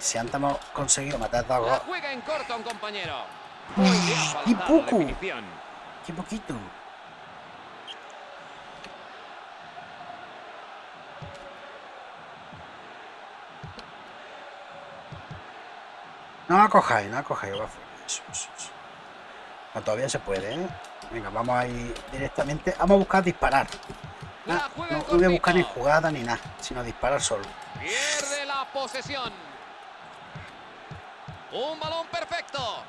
Si antes hemos conseguido matar dos goles. juega en corto un compañero. La poco. ¡Qué poquito! No cojáis, no cojáis. No, todavía se puede, ¿eh? Venga, vamos a ir directamente. Vamos a buscar disparar. Ah, no voy a buscar ni jugada ni nada, sino disparar solo. Pierde la posesión. Un balón perfecto.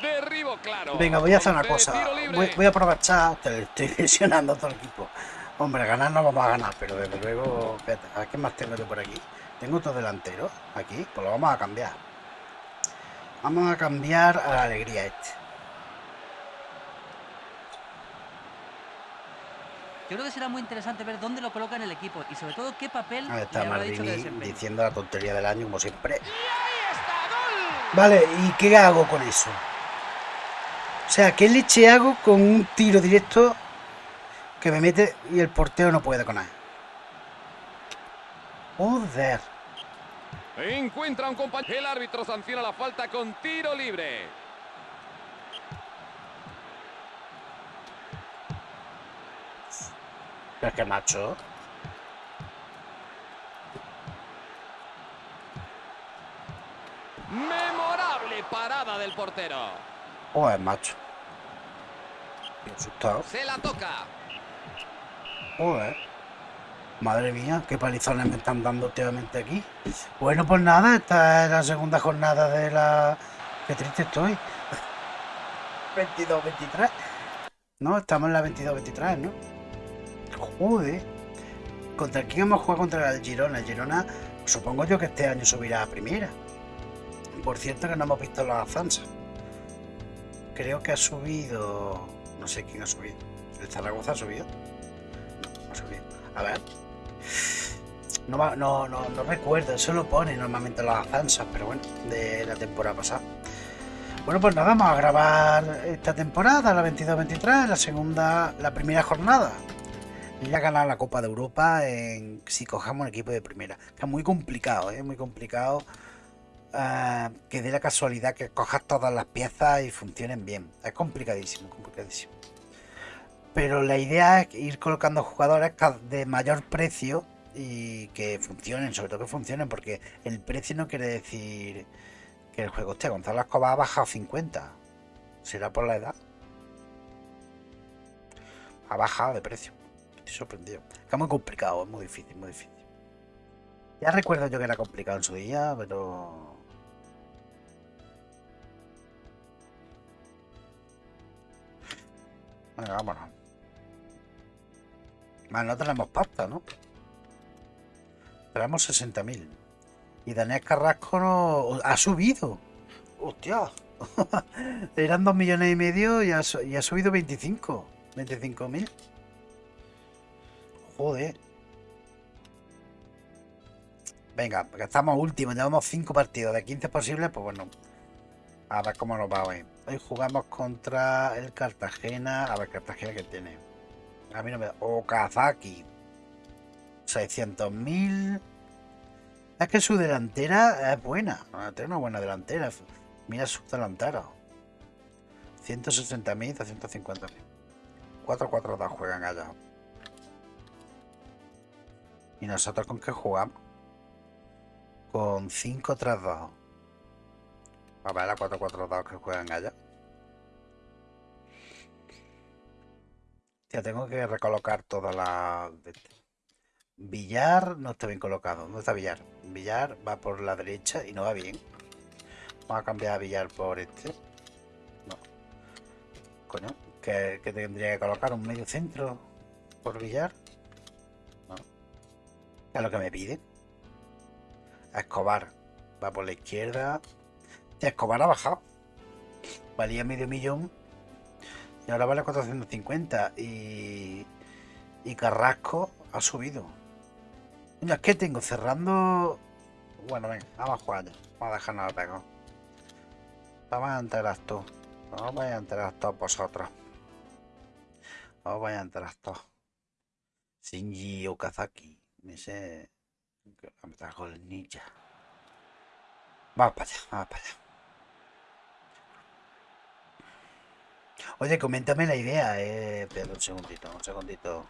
Derribo claro. Venga, voy a hacer una cosa. Voy, voy a aprovechar. Te estoy lesionando a todo el equipo. Hombre, ganar no vamos a ganar, pero desde luego. Espérate, a ver qué más tengo yo por aquí. Tengo otro delantero aquí, pues lo vamos a cambiar. Vamos a cambiar a la alegría este. Yo creo que será muy interesante ver dónde lo coloca en el equipo y sobre todo qué papel Ahí le está habrá dicho que diciendo la tontería del año, como siempre. Y ahí está, gol. Vale, ¿y qué hago con eso? O sea, ¿qué leche hago con un tiro directo que me mete y el portero no puede con él? Joder. Encuentra un compañero. El árbitro sanciona la falta con tiro libre. Es que macho. Memorable parada del portero. Joder, macho. Estoy asustado. Se la toca. Joder. Madre mía, qué palizones me están dando últimamente aquí. Bueno, pues nada, esta es la segunda jornada de la... Qué triste estoy. 22-23. No, estamos en la 22-23, ¿no? Joder. ¿Contra quién hemos jugado contra el Girona? El Girona, supongo yo que este año subirá a primera. Por cierto que no hemos visto las Zanza. Creo que ha subido... No sé quién ha subido. ¿El Zaragoza ha subido? A ver. No, no, no, recuerdo, eso lo pone normalmente las Zanzas, pero bueno, de la temporada pasada. Bueno, pues nada, vamos a grabar esta temporada, la 22-23, la segunda, la primera jornada. Ya ganar la Copa de Europa en, si cojamos un equipo de primera. Que es muy complicado, ¿eh? muy complicado eh, que dé la casualidad que cojas todas las piezas y funcionen bien. Es complicadísimo, complicadísimo. Pero la idea es ir colocando jugadores de mayor precio y que funcionen, sobre todo que funcionen, porque el precio no quiere decir que el juego esté. Gonzalo Escobar ha bajado 50. ¿Será por la edad? Ha bajado de precio. Estoy sorprendido. Es muy complicado, es muy difícil, muy difícil. Ya recuerdo yo que era complicado en su día, pero. Venga, vámonos. Más no tenemos pasta, ¿no? Tenemos 60.000. Y Daniel Carrasco no... ha subido. Hostia. Eran 2 millones y medio y ha, y ha subido 25. 25.000. Joder. Venga, porque estamos últimos, llevamos 5 partidos de 15 posibles, pues bueno. A ver cómo nos va hoy. Hoy jugamos contra el Cartagena. A ver, Cartagena que tiene. A mí no me da. Okazaki. 600.000. Es que su delantera es buena. Tiene una buena delantera. Mira su delantero. 160.000, 250.000. 4-4-2 juegan allá. ¿Y nosotros con qué jugamos? Con 5-3-2. A ver, la 4-4-2 que juegan allá. Tengo que recolocar de este. Villar no está bien colocado. ¿Dónde está Villar? Villar va por la derecha y no va bien. Vamos a cambiar a Villar por este. No. Coño, que, que tendría que colocar un medio centro por Villar. No. Es lo que me pide. Escobar va por la izquierda. Escobar ha bajado. Valía medio millón. Y ahora vale 450. Y, y Carrasco ha subido. Es que tengo cerrando. Bueno, venga, vamos a jugar ya. Vamos a dejarnos pegado. Vamos a enterar tú. Os vais a enterar todos vosotros. Os vais a enterar todos. Shinji Okazaki. Me sé. Me trajo el ninja. Vamos para allá, vamos para allá. Oye, coméntame la idea, eh. Espera un segundito, un segundito.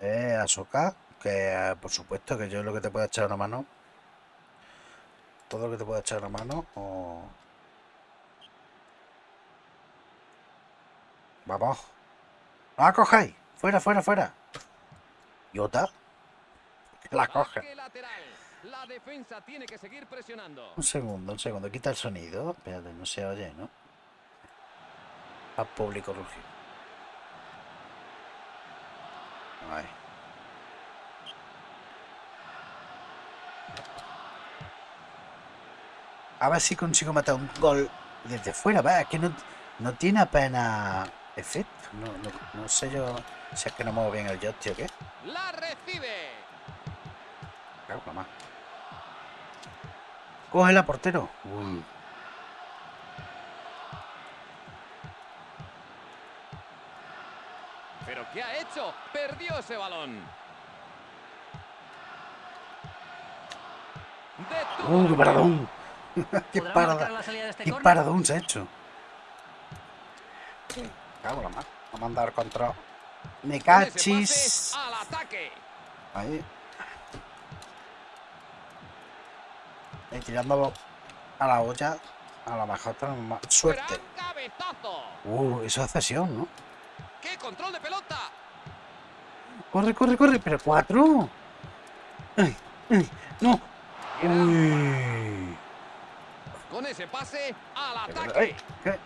Eh, Asoka, que eh, por supuesto que yo es lo que te puedo echar una mano. Todo lo que te puedo echar una mano. O... Vamos. No la cojáis. Fuera, fuera, fuera. Iota. La coge. Saque lateral. La defensa tiene que seguir presionando. Un segundo, un segundo. Quita el sonido. Espérate, no se oye, ¿no? Al público rugir. Ahí. A ver si consigo matar un gol desde fuera. Va, es que no, no tiene apenas efecto. No, no, no sé yo si es que no muevo bien el joystick o qué. La recibe. La mar. Cógela, portero. Uy. ¿Pero qué ha hecho? Perdió ese balón. ¡Uh, la qué paradón! ¡Qué ¿Podrá parada! la este ¡Qué paradón se ha hecho! Cago la mar. Vamos a andar contra... Me Con ese cachis. pase Al ataque. Ahí. Ahí tirándolo a la olla, a tenemos más suerte. Uh, eso es cesión, ¿no? ¡Qué control de pelota! Corre, corre, corre, pero cuatro. Ay, ay, no. Uy. Con ese pase al ataque. Eh,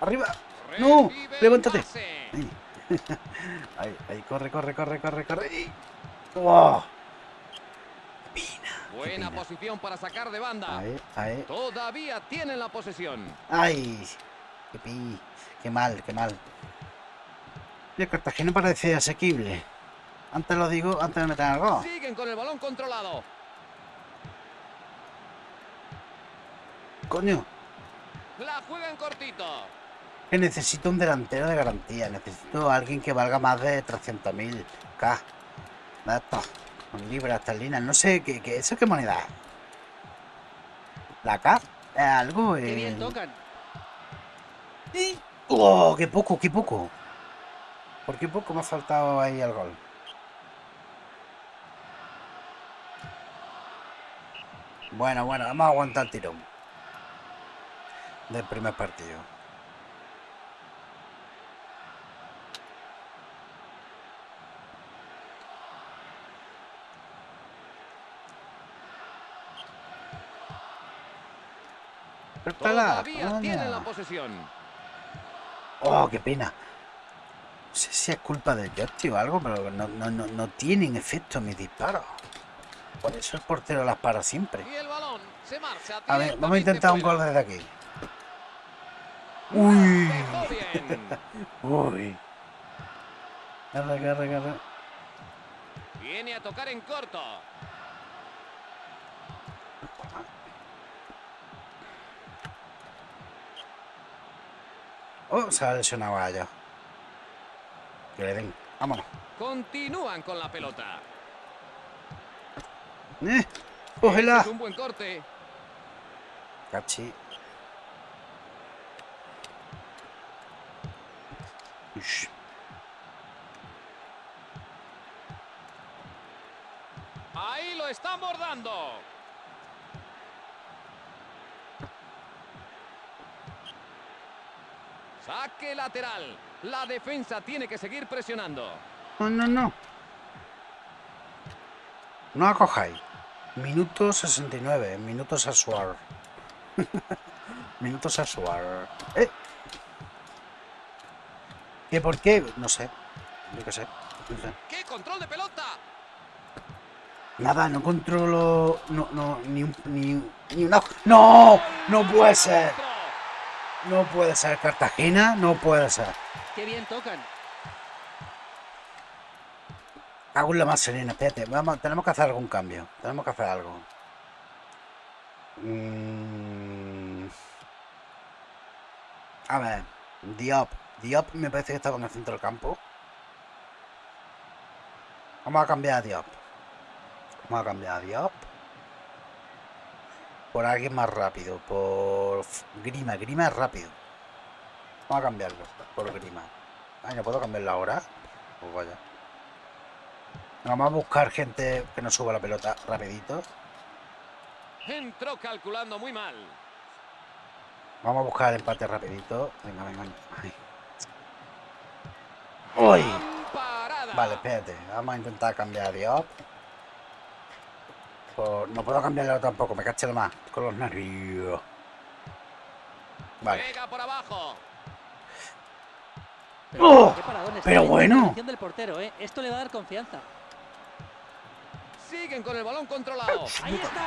Arriba. no, levántate. Ahí, ahí, corre, corre, corre, corre, corre. ¡Wow! Qué Buena posición para sacar de banda. Ahí, ahí. Todavía tienen la posesión. ¡Ay! ¡Qué pi! ¡Qué mal, qué mal! Y el Cartagena parece asequible. Antes lo digo, antes de meter el gol. Siguen con el balón controlado. Coño, La juegan cortito. que necesito un delantero de garantía. Necesito a alguien que valga más de 300.000 K. De estos, con libras esterlinas. No sé, ¿qué, qué, ¿eso qué moneda es? ¿La K? ¿Es algo? Qué eh? bien tocan. ¡Oh, qué poco, qué poco! ¿Por qué poco me ha faltado ahí el gol? Bueno, bueno, vamos a aguantar el tirón. Del primer partido. Todavía coño. tienen la posesión. Oh, qué pena. No sé si es culpa del joystick o algo, pero no, no, no, no tienen efecto mis disparos. Por eso el portero las para siempre. A ver, vamos a intentar un gol desde aquí. Uy, uy. Agarra, agarra, agarra. Viene a tocar en corto. Oh, se ha lesionado a ella. Que le den. Vámonos. Continúan con la pelota. ¡Eh! ¡Cógela! Es un buen corte. Cachi. Ush. Ahí lo están bordando. Saque lateral. La defensa tiene que seguir presionando. No, no, no. No acojáis. Minuto 69. Minuto sexual. Minuto sexual. ¿Eh? ¿Qué por qué? No sé. Yo qué sé. No sé. ¡Qué control de pelota! Nada, no controlo. No, no, ni un. Ni, ni una. ¡No! ¡No puede ser! No puede ser. Cartagena, no puede ser. Qué bien tocan. Hago la más serena, espérate. Vamos, tenemos que hacer algún cambio. Tenemos que hacer algo. Mm. A ver, Diop. Diop me parece que estaba en el centro del campo. Vamos a cambiar a Diop. Vamos a cambiar a Diop. Por alguien más rápido. Por Grima. Grima es rápido. Vamos a cambiarlo. Por Grima. Ay, ¿no puedo cambiarlo ahora? Pues vaya. Vamos a buscar gente que nos suba la pelota rapidito. Entró calculando muy mal. Vamos a buscar el empate rapidito. Venga, venga. Ay. ¡Uy! Vale, espérate. Vamos a intentar cambiar a Diop. Por- No puedo cambiarlo tampoco, me caché más. Con los nervios. Vale. Por abajo. Pero, ¡Oh! pero la bueno. del portero, ¿eh? Esto le va a dar confianza. Siguen con el balón controlado. ¡Ahí está!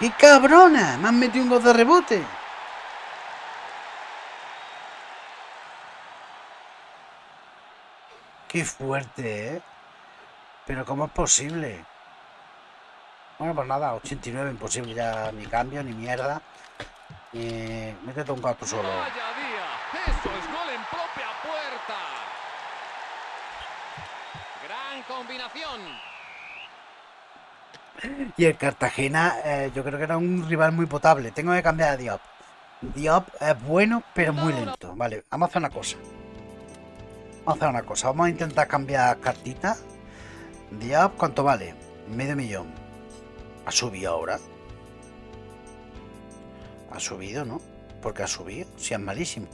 ¡Qué cabrona! Me han metido un gol de rebote. Qué fuerte, ¿eh? Pero ¿cómo es posible? Bueno, pues nada, 89, imposible ya ni cambio, ni mierda. Eh, métete un gato solo. Vaya día. Eso es gol en propia puerta. Gran combinación. Y el Cartagena, eh, yo creo que era un rival muy potable. Tengo que cambiar a Diop. Diop es bueno, pero muy lento. Vale, vamos a hacer una cosa. Vamos a hacer una cosa. Vamos a intentar cambiar cartitas. Diop, ¿cuánto vale? Medio millón. Ha subido ahora. Ha subido, ¿no? Porque ha subido, si es malísimo.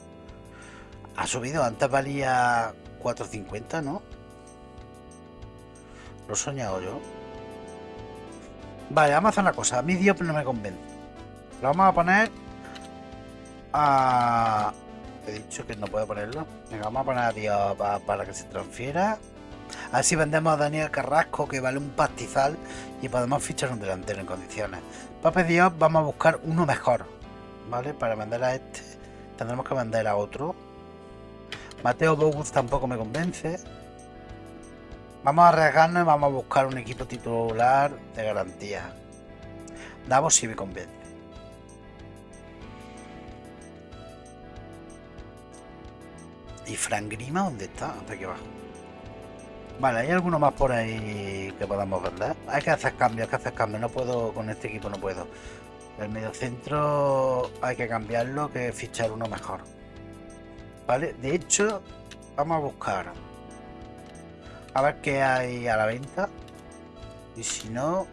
Ha subido, antes valía 4.50, ¿no? Lo he soñado yo. Vale, vamos a hacer una cosa. A mí Diop no me convence. Lo vamos a poner a... He dicho que no puedo ponerlo. Venga, vamos a poner a Diop pa- para que se transfiera. A ver si vendemos a Daniel Carrasco, que vale un pastizal, y podemos fichar un delantero en condiciones. Pape Diop, vamos a buscar uno mejor. ¿Vale? Para vender a este, tendremos que vender a otro. Mateo Bogus tampoco me convence. Vamos a arriesgarnos y vamos a buscar un equipo titular de garantía. Davos sí me convence. ¿Y Frank Grima dónde está? Hasta aquí abajo. Vale, ¿hay alguno más por ahí que podamos vender? Hay que hacer cambios, hay que hacer cambios. No puedo, con este equipo no puedo. El mediocentro hay que cambiarlo, que fichar uno mejor. Vale, de hecho, vamos a buscar. A ver qué hay a la venta. Y si no,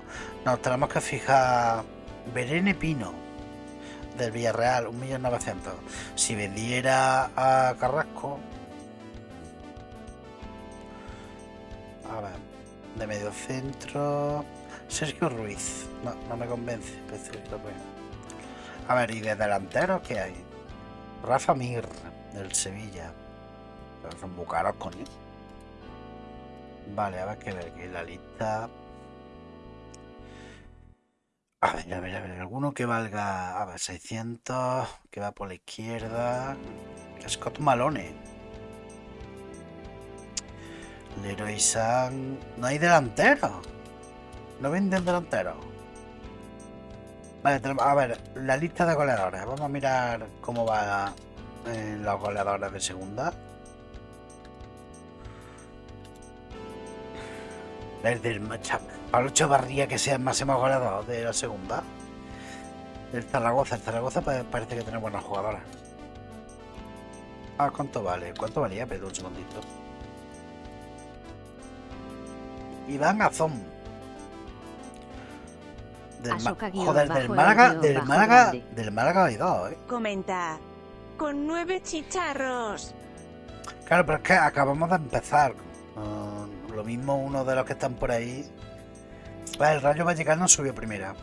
nos tenemos que fijar. Berene Pino del Villarreal, 1.900.000. Si vendiera a Carrasco. A ver, de medio centro. Sergio Ruiz. No, no me convence. pero Sergio Ruiz. A ver, ¿y de delantero qué hay? Rafa Mir, del Sevilla. Son muy caros, coño. Vale, a ver qué ver aquí la lista. A ver, a ver, a ver, alguno que valga, a ver, 600, que va por la izquierda. Scott Malone. Leroy San. No hay delantero. No venden delantero. Vale, tenemos- a ver, la lista de goleadores. Vamos a mirar cómo va en los goleadores de segunda. El del Pablo Chavarría que sea el máximo goleador de la segunda. El Zaragoza, el Zaragoza pa- parece que tiene buenos jugadores. Ah, ¿cuánto vale? ¿Cuánto valía? Pero un segundito. Iván Azón. Del Joder, del el Málaga, del Málaga, del Málaga hay dos, ¿eh? Comenta. Con nueve chicharros. Claro, pero es que acabamos de empezar. Lo mismo uno de los que están por ahí. Ah, el Rayo Vallecano subió primera.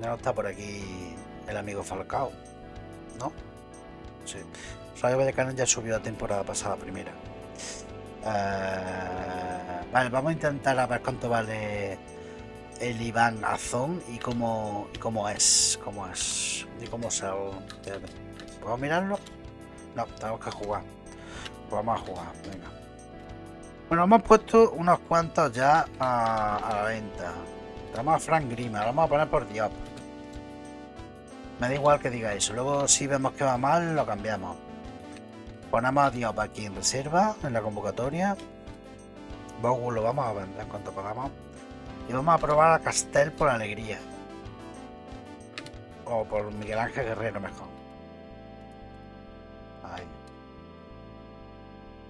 Ya no está por aquí el amigo Falcao. ¿No? Sí. El Rayo Vallecano ya subió la temporada pasada primera. Ah, vale, vamos a intentar a ver cuánto vale el Iván Azón y cómo, cómo es. Cómo es. Y cómo se. ¿Puedo mirarlo? No, tenemos que jugar. Pues vamos a jugar, venga. Bueno, hemos puesto unos cuantos ya a, la venta. Tenemos a Frank Grima, lo vamos a poner por Diop. Me da igual que diga eso. Luego, si vemos que va mal, lo cambiamos. Ponemos a Diop aquí en reserva, en la convocatoria. Bogu lo vamos a vender en cuanto podamos. Y vamos a probar a Castel por alegría. O por Miguel Ángel Guerrero mejor. Ahí.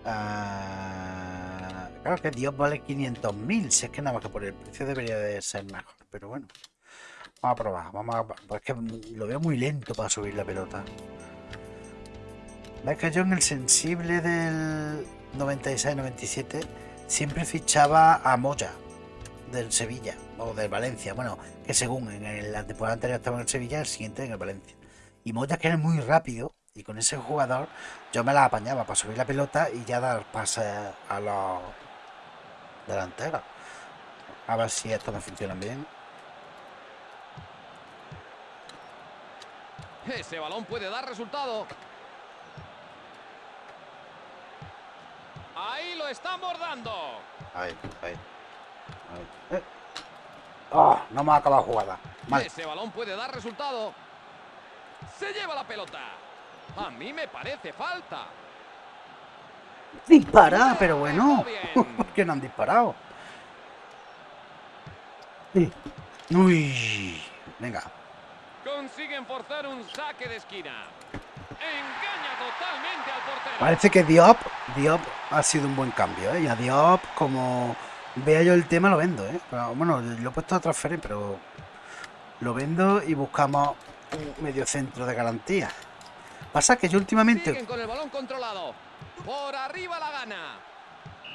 Ah, claro que Dios vale 500.000. Si es que nada más que por el precio debería de ser mejor. Pero bueno. Vamos a probar. Vamos a... es que lo veo muy lento para subir la pelota. Que yo en el sensible del 96-97 siempre fichaba a Moya del Sevilla o del Valencia. Bueno, que según en la temporada anterior estaba en el Sevilla, el siguiente en el Valencia. Y Moya que era muy rápido y con ese jugador yo me la apañaba para subir la pelota y ya dar pases a los delanteros. A ver si esto me funciona bien. Ese balón puede dar resultado. Ahí lo están bordando. Ahí, ahí. ahí. Eh. Oh, no me ha acabado la jugada. Mal. Ese balón puede dar resultado. Se lleva la pelota. A mí me parece falta. Dispara, pero bueno. ¿Por qué no han disparado? Sí. Uy. Venga. Consiguen forzar un saque de esquina. Engaña. Parece que Diop, Diop ha sido un buen cambio, ¿eh? Y a Diop, como vea yo el tema, lo vendo, ¿eh? Pero, bueno, lo he puesto a transferir, pero lo vendo y buscamos un medio centro de garantía. Pasa que yo últimamente con el balón controlado. Por arriba la gana.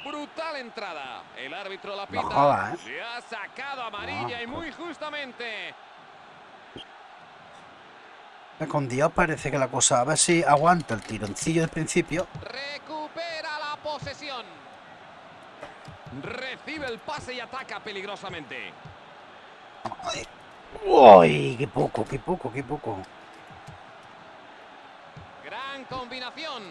Brutal entrada. El árbitro la pita. jodas, ¿eh? Se ha sacado amarilla No, y muy justamente. Con Dios parece que la cosa a ver si aguanta el tironcillo del principio. Recupera la posesión. Recibe el pase y ataca peligrosamente. Ay, uy, qué poco, qué poco, qué poco. Gran combinación.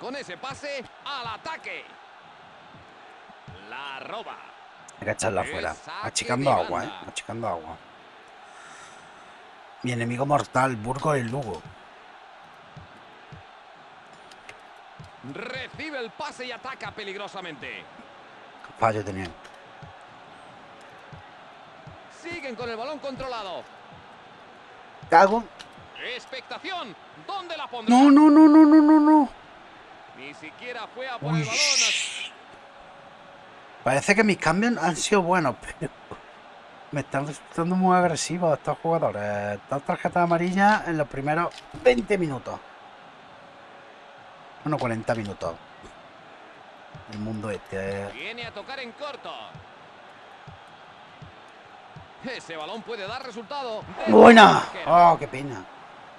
Con ese pase al ataque. La roba. Hay que echarla afuera. Achicando agua, eh. Achicando agua. Mi enemigo mortal, Burgos el Lugo. Recibe el pase y ataca peligrosamente. Fallo tenía. Siguen con el balón controlado. Cago. Expectación. ¿Dónde la pondrá? No, no, no, no, no, no, no. Ni siquiera fue a por Uy. el balón. Parece que mis cambios han sido buenos, pero me están resultando muy agresivos estos jugadores. Dos tarjetas amarillas en los primeros 20 minutos. Bueno, 40 minutos. El mundo este. eh. Viene a tocar en corto. Ese balón puede dar resultado. ¡Buena! ¡Oh, qué pena!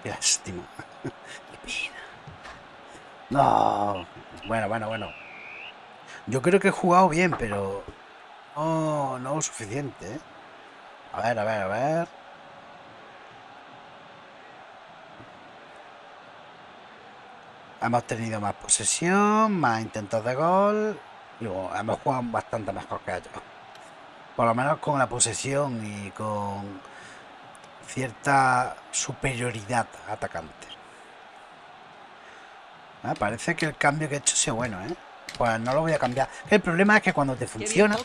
¡Qué lástima! ¡Qué pena! No. Bueno, bueno, bueno. Yo creo que he jugado bien, pero... No, no lo suficiente, ¿eh? A ver, a ver, a ver. Hemos tenido más posesión, más intentos de gol. Y bueno, hemos jugado bastante mejor que ellos. Por lo menos con la posesión y con cierta superioridad atacante. Ah, parece que el cambio que he hecho sido bueno, ¿eh? Pues no lo voy a cambiar. El problema es que cuando te bien funciona...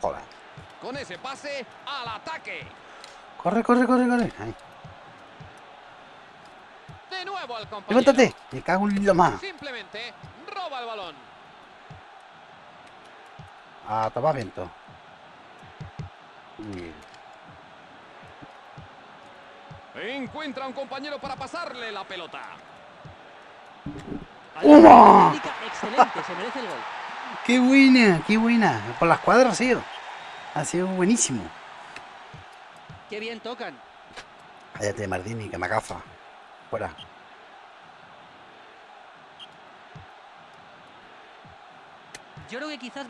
Joder. Con ese pase al ataque. Corre, corre, corre, corre. Ahí. De nuevo al compañero. Levántate. Me cago en lo más. Simplemente roba el balón. A tomar viento. Uy. Encuentra a un compañero para pasarle la pelota. ¡Uma! Técnica Excelente, se merece el gol. ¡Qué buena! ¡Qué buena! Por las cuadras ha sido. Ha sido buenísimo. Qué bien tocan. Cállate, Mardini, que me agafa. Fuera. Yo creo que quizás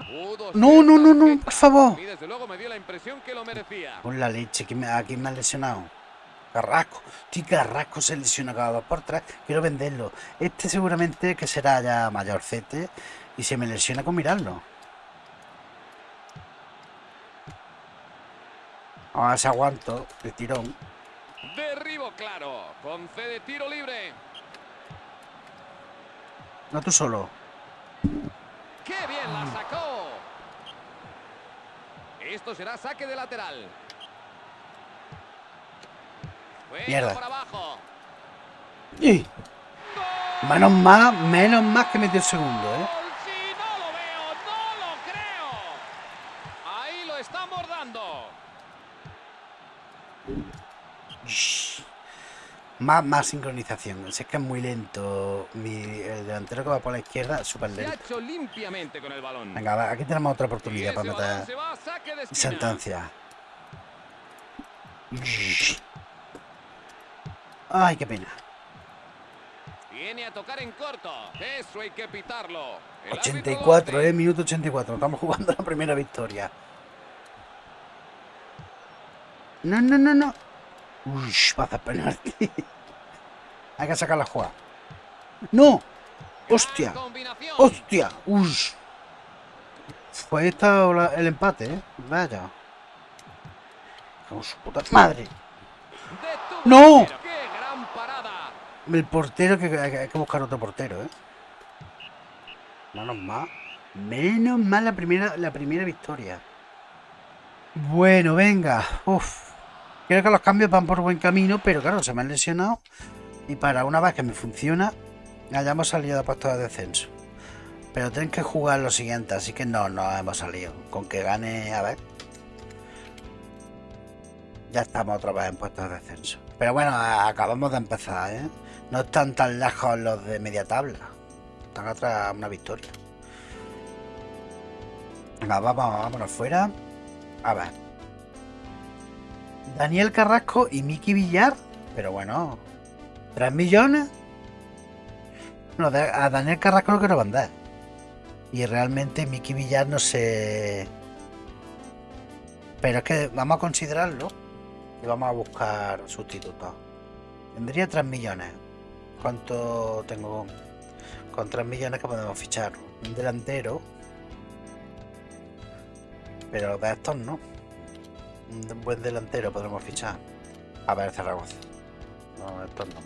No, no, no, no, por favor. Y desde luego me dio la impresión que lo merecía. Con la leche, que me, ¿a quién me ha lesionado? Carrasco. Tío, Carrasco se lesiona cada dos por tres. Quiero venderlo. Este seguramente que será ya mayorcete y se me lesiona con mirarlo. A ver si aguanto el tirón. Derribo claro. Concede tiro libre. No tú solo. ¡Qué bien la sacó! Esto será saque de lateral. Mierda. ¡Y! Menos más, menos más que metió el segundo, ¿eh? Más, más sincronización. Si es que es muy lento. Mi, el delantero que va por la izquierda, súper lento. Venga, va, aquí tenemos otra oportunidad para meter sentencia. Ay, qué pena. Viene a tocar en corto. Eso hay que pitarlo. El árbitro lo 84, hace. eh, minuto 84. Estamos jugando la primera victoria. No, no, no, no. Uy, va a hacer penalti. Hay que sacar la jugada. ¡No! ¡Hostia! ¡Hostia! ¡Uy! Pues está la- el empate, ¿eh? Vaya. Madre. ¡No! el tiro. ¡Qué gran El portero, que hay que- hay que buscar otro portero, ¿eh? Menos mal. Menos mal la primera, la primera victoria. Bueno, venga. Uf. Creo que los cambios van por buen camino, pero claro, se me han lesionado. Y para una vez que me funciona, hayamos salido de puestos de descenso. Pero tienen que jugar lo siguiente, así que no, no hemos salido. Con que gane, a ver. Ya estamos otra vez en puestos de descenso. Pero bueno, acabamos de empezar, ¿eh? No están tan lejos los de media tabla. Están atrás una victoria. Venga, vamos, vámonos fuera. A ver. Daniel Carrasco y Miki Villar. Pero bueno, ¿3 millones? No, a Daniel Carrasco lo quiero vender. Y realmente Miki Villar no sé. Pero es que vamos a considerarlo. Y vamos a buscar sustitutos. Tendría 3 millones. ¿Cuánto tengo? Con 3 millones que podemos fichar. Un delantero. Pero de estos no. Un buen delantero podremos fichar. A ver, Zaragoza. No, estos no.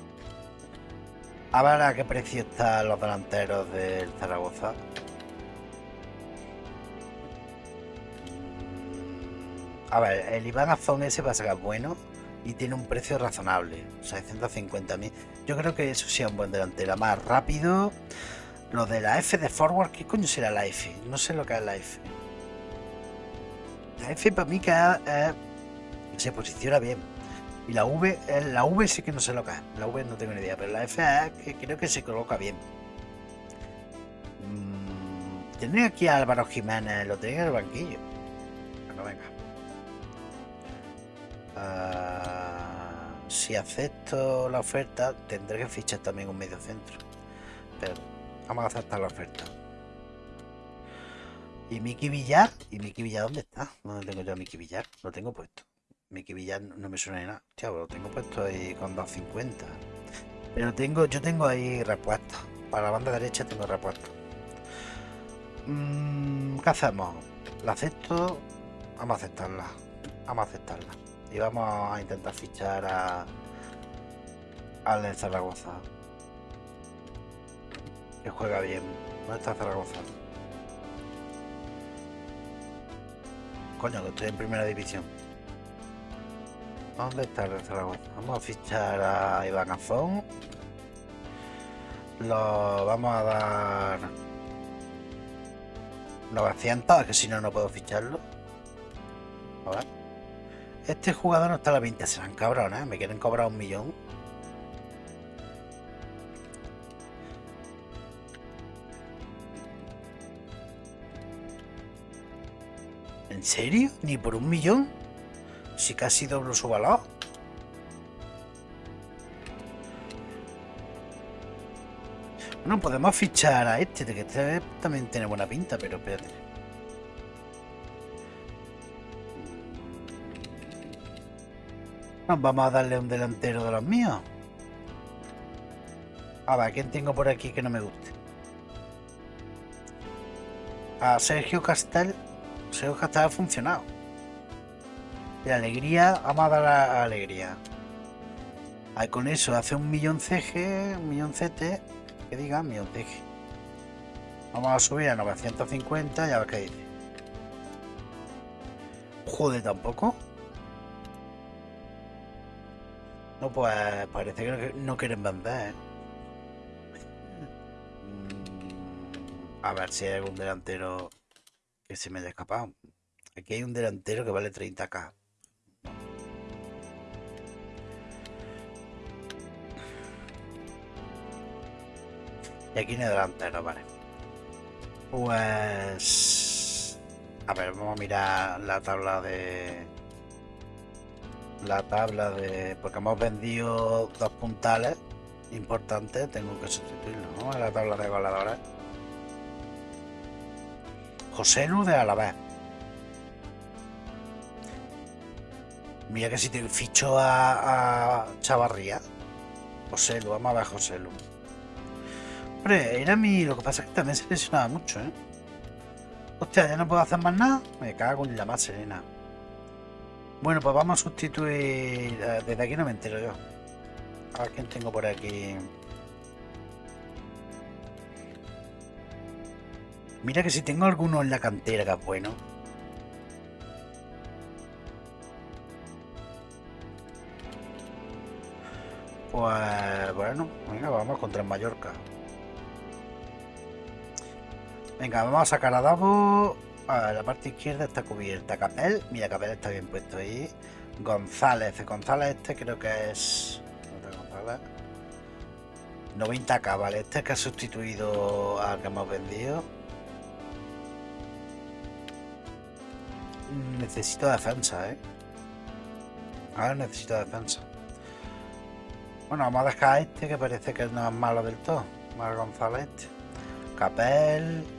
A ver a qué precio están los delanteros del Zaragoza. A ver, el Iván Azón ese va a ser bueno y tiene un precio razonable, 650.000. Yo creo que eso sea un buen delantero, más rápido. Lo de la F de forward, ¿qué coño será la F? No sé lo que es la F. La F para mí que se posiciona bien. Y la V, eh, la V sí que no sé lo que es. La V no tengo ni idea, pero la F es que creo que se coloca bien. Mm, aquí a Álvaro Jiménez, lo tenía en el banquillo. Bueno, venga. Ah, si acepto la oferta, tendré que fichar también un medio centro. Pero vamos a aceptar la oferta. ¿Y Miki Villar? ¿Y Miki Villar dónde está? ¿Dónde tengo yo a Miki Villar? Lo tengo puesto. Miki Villar no me suena de nada. Hostia, pues lo tengo puesto ahí con 250. Pero tengo, yo tengo ahí repuestos. Para la banda derecha tengo repuestos. Mm, ¿Qué hacemos? ¿La acepto? Vamos a aceptarla. Vamos a aceptarla. Y vamos a intentar fichar a al de Zaragoza. Que juega bien. ¿Dónde está Zaragoza? Coño, que estoy en primera división. ¿Dónde está el Zaragoza? Vamos a fichar a Iván Azón. Lo vamos a dar 900, que si no, no puedo ficharlo. A ver. Este jugador no está a la 20, serán cabrones, ¿eh? me quieren cobrar un millón. ¿En serio? ¿Ni por un millón? Si casi doblo su valor. Bueno, podemos fichar a este, que este también tiene buena pinta, pero espérate. Vamos a darle un delantero de los míos. A ver, ¿quién tengo por aquí que no me guste? A Sergio Castel. Sergio Castel ha funcionado. De alegría, vamos a dar a, a alegría. Ahí con eso hace un millón CG, un millón CT, que diga millón CG. Vamos a subir a 950, ya ves qué dice. Joder, tampoco. Pues parece que no, quieren vender. Mm, A ver si hay algún delantero que se me haya escapado. Aquí hay un delantero que vale 30k. Y aquí no hay delantero, vale. Pues... A ver, vamos a mirar la tabla de... La tabla de... Porque hemos vendido dos puntales importantes, tengo que sustituirlo, ¿no? En la tabla de. José Lu de Alavés. Mira que si te ficho a, a Chavarría. José Lu, vamos a ver a José Lu. Hombre, era mi. Lo que pasa es que también se lesionaba mucho, ¿eh? Hostia, ya no puedo hacer más nada. Me cago en la más serena. Bueno, pues vamos a sustituir. Desde aquí no me entero yo. A ver quién tengo por aquí. Mira que si tengo alguno en la cantera que es bueno. Pues bueno, venga, vamos contra el Mallorca. Venga, vamos a sacar a Davo. La parte izquierda está cubierta. Capel, mira, Capel está bien puesto ahí. González, González este creo que es... otro González. 90k, vale. Este que ha sustituido al que hemos vendido. Necesito defensa, eh. Ahora necesito defensa. Bueno, vamos a dejar a este que parece que no es malo del todo. Mar González este. Capel.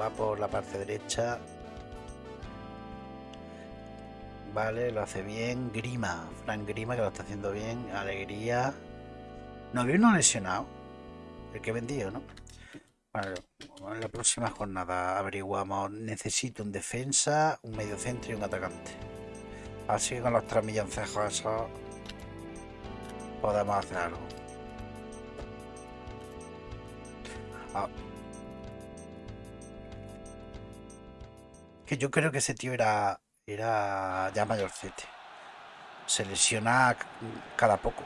Va por la parte derecha. Vale, lo hace bien. Grima. Frank Grima que lo está haciendo bien. Alegría. No había uno lesionado. El que he vendido, ¿no? Bueno, en la próxima jornada averiguamos. Necesito un defensa, un medio centro y un atacante. Así que con los tres milloncejos esos podemos hacer algo. Ah. Que yo creo que ese tío era, era ya mayorcete. Se lesiona c- cada poco.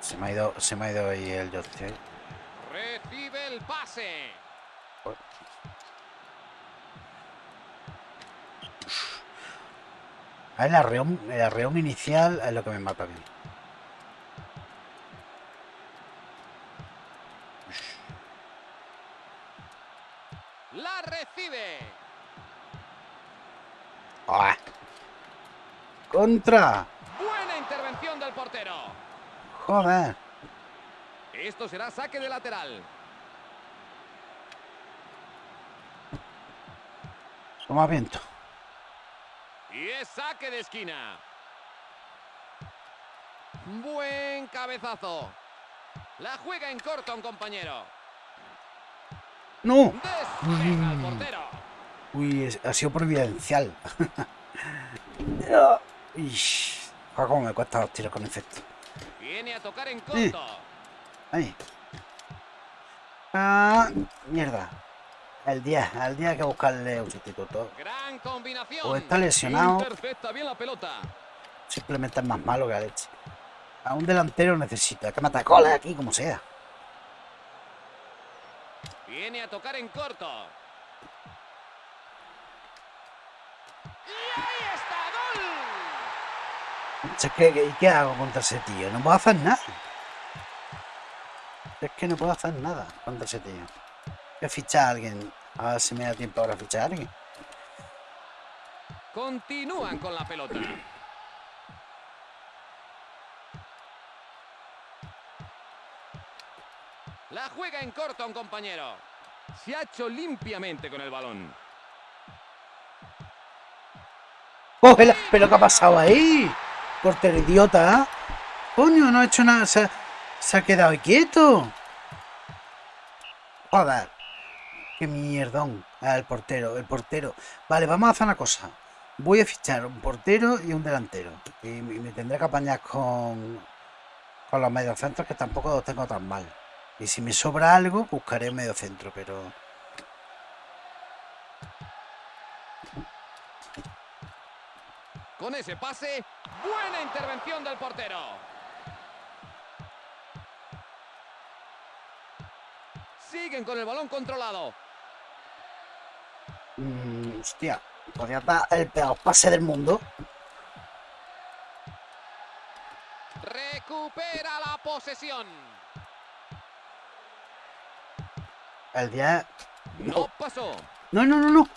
Se me ha ido, se me ha ido ahí el joystick. Recibe el pase. Ah, El arreón, el arreón inicial es lo que me mata a mí. La recibe. ¡Ah! ¡Contra! Buena intervención del portero. ¡Joder! Esto será saque de lateral. Toma viento. Y es saque de esquina. Buen cabezazo. La juega en corto un compañero. ¡No! Al. Uy, ha sido providencial. Uy, cómo me cuesta los tiros con efecto. Viene a tocar en Sí. corto. Ahí. Ah, mierda. El 10, al día hay que buscarle un sustituto. Gran combinación. O está lesionado. Intercepta bien la pelota. Simplemente es más malo que leche. A un delantero necesita que mata goles aquí como sea. Viene a tocar en corto. Y ahí está, gol. ¿y qué hago contra ese tío? No puedo hacer nada. Es que no puedo hacer nada contra ese tío. Voy a fichar a alguien. A ver si me da tiempo ahora a fichar a alguien. Continúan con la pelota. La juega en corto un compañero. Se ha hecho limpiamente con el balón. ¡Cógela! ¿Pero qué ha pasado ahí? Portero idiota, ¿eh? Coño, no ha hecho nada. Se ha, quedado quieto. Joder. Qué mierdón. Ah, el portero, el portero. Vale, vamos a hacer una cosa. Voy a fichar un portero y un delantero. Y me tendré que apañar con, con los mediocentros que tampoco los tengo tan mal. Y si me sobra algo, buscaré un mediocentro, pero... Con ese pase, buena intervención del portero. Siguen con el balón controlado. mm, hostia, podría dar el peor pase del mundo. Recupera la posesión. El día... No pasó. No, no, no, no.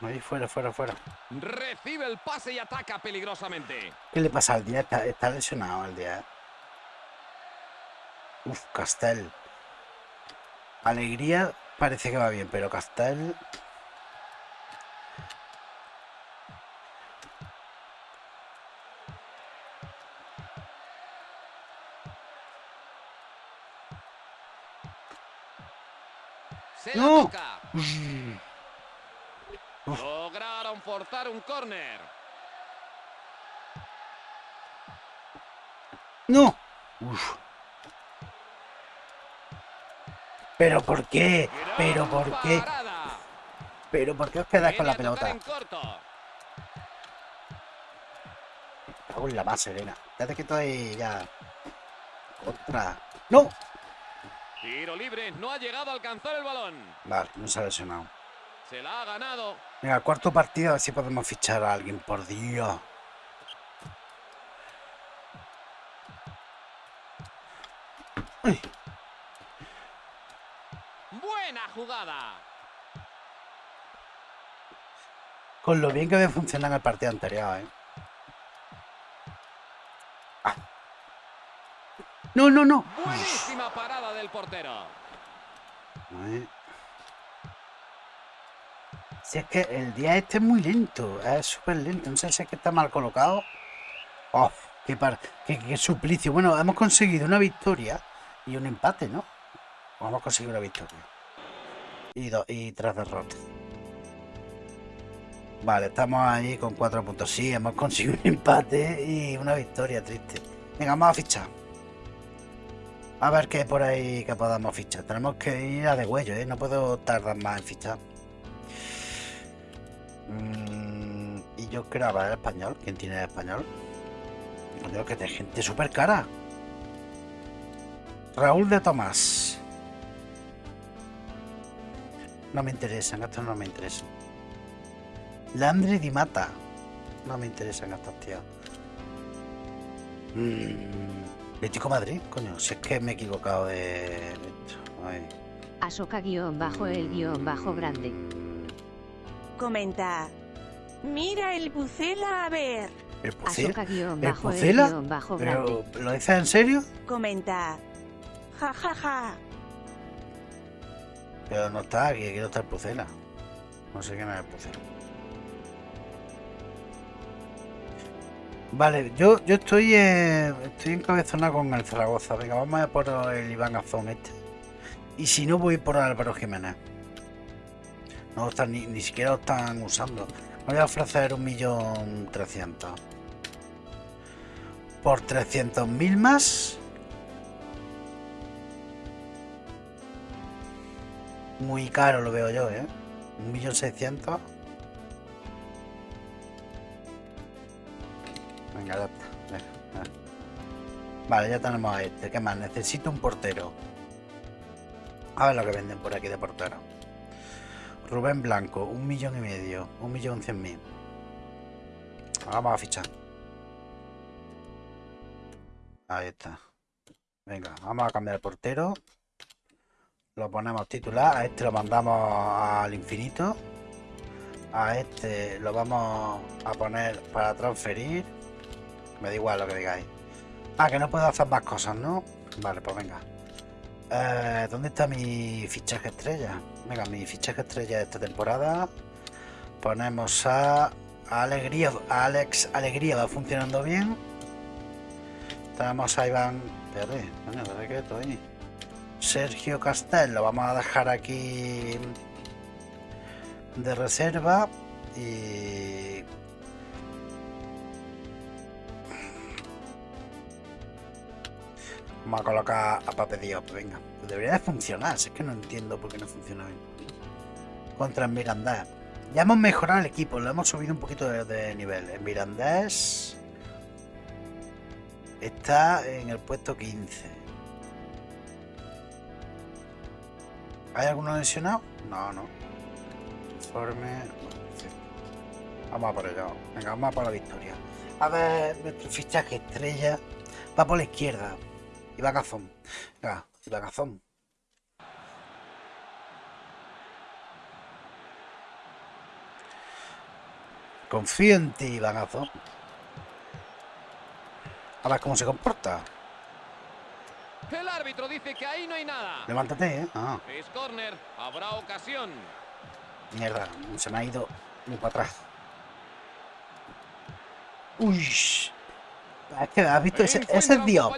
Ahí fuera, fuera, fuera. Recibe el pase y ataca peligrosamente. ¿Qué le pasa al día? Está, está lesionado el día. Uf, Castel. Alegría parece que va bien, pero Castel. Se la No. toca. Lograron forzar un córner. ¡No! Uf. ¿Pero por qué? ¿Pero por qué? Pero ¿por qué os quedáis con la pelota? Cago en la más serena. Desde que estoy ya. Contra. ¡No! Tiro libre, no ha llegado a alcanzar el balón. Vale, no se ha lesionado. Se la ha ganado. Venga, cuarto partido, a ver si podemos fichar a alguien, por Dios. Uy, Buena jugada. con lo bien que me funciona en el partido anterior, ¿eh? No, no, no. Buenísima parada del portero. Ay. Si es que el día este es muy lento, es súper lento. No sé si es que está mal colocado. ¡Oh! ¡Qué, par- qué, qué suplicio! Bueno, hemos conseguido una victoria y un empate, ¿no? O hemos conseguido una victoria. Y, dos y tres derrotas. Vale, estamos ahí con cuatro puntos. Sí, hemos conseguido un empate y una victoria triste. Venga, vamos a fichar. A ver qué por ahí que podamos fichar. Tenemos que ir a de huello, ¿eh? No puedo tardar más en fichar. Mm, y yo creo, a ver, español. ¿Quién tiene el español? Digo que de gente súper cara. Raúl de Tomás. No me interesan, estos no me interesan. Landry Di Mata. No me interesan estos tíos. Mm, Atlético Madrid, coño, si es que me he equivocado de esto. Ay. Asoka guion bajo el guion bajo grande. Comenta. Mira el bucela a ver. ¿El Pucela? Asoka guion ¿El bajo el Pucela? guion bajo grande. ¿Pero lo dices en serio? Comenta. Ja ja ja. Pero no está aquí, aquí no está el Pucela. No sé quién es el Pucela. Vale, yo, yo estoy, eh, estoy encabezonado con el Zaragoza. Venga, vamos a por el Iván Azón este. Y si no, voy por Álvaro Jiménez. No están, ni, ni siquiera lo están usando. Voy a ofrecer un millón trescientos. Por 300.000 más. Muy caro lo veo yo, ¿eh? Un millón seiscientos. Venga, está. Venga, venga. Vale, ya tenemos a este. ¿Qué más? Necesito un portero. A ver lo que venden por aquí de portero. Rubén Blanco, un millón y medio. Un millón cien mil. Vamos a fichar. Ahí está. Venga, vamos a cambiar el portero. Lo ponemos titular. A este lo mandamos al infinito. A este lo vamos a poner para transferir. Me da igual lo que digáis. Ah, que no puedo hacer más cosas, ¿no? Vale, pues venga. Eh, ¿Dónde está mi fichaje estrella? Venga, mi fichaje estrella de esta temporada. Ponemos a Alegría, Alex Alegría va funcionando bien. Tenemos a Iván. Espérate, ¿dónde qué estoy? Sergio Castel, lo vamos a dejar aquí de reserva. Y Vamos a colocar a Pape Diop, venga. Pues debería de funcionar, si es que no entiendo por qué no funciona bien. Contra el Mirandés. Ya hemos mejorado el equipo, lo hemos subido un poquito de, nivel. El Mirandés está en el puesto 15. ¿Hay alguno lesionado? No, no. Informe. Vamos a por ello. Venga, vamos a por la victoria. A ver, nuestro fichaje estrella va por la izquierda. Iván Azón. Venga, Iván Azón. Confío en ti, Iván Azón. A ver cómo se comporta. El árbitro dice que ahí no hay nada. Levántate, ¿eh? Ah, Es córner, habrá ocasión. mierda. Se me ha ido muy para atrás. Uy. Es que has visto, ese, ese es Diop.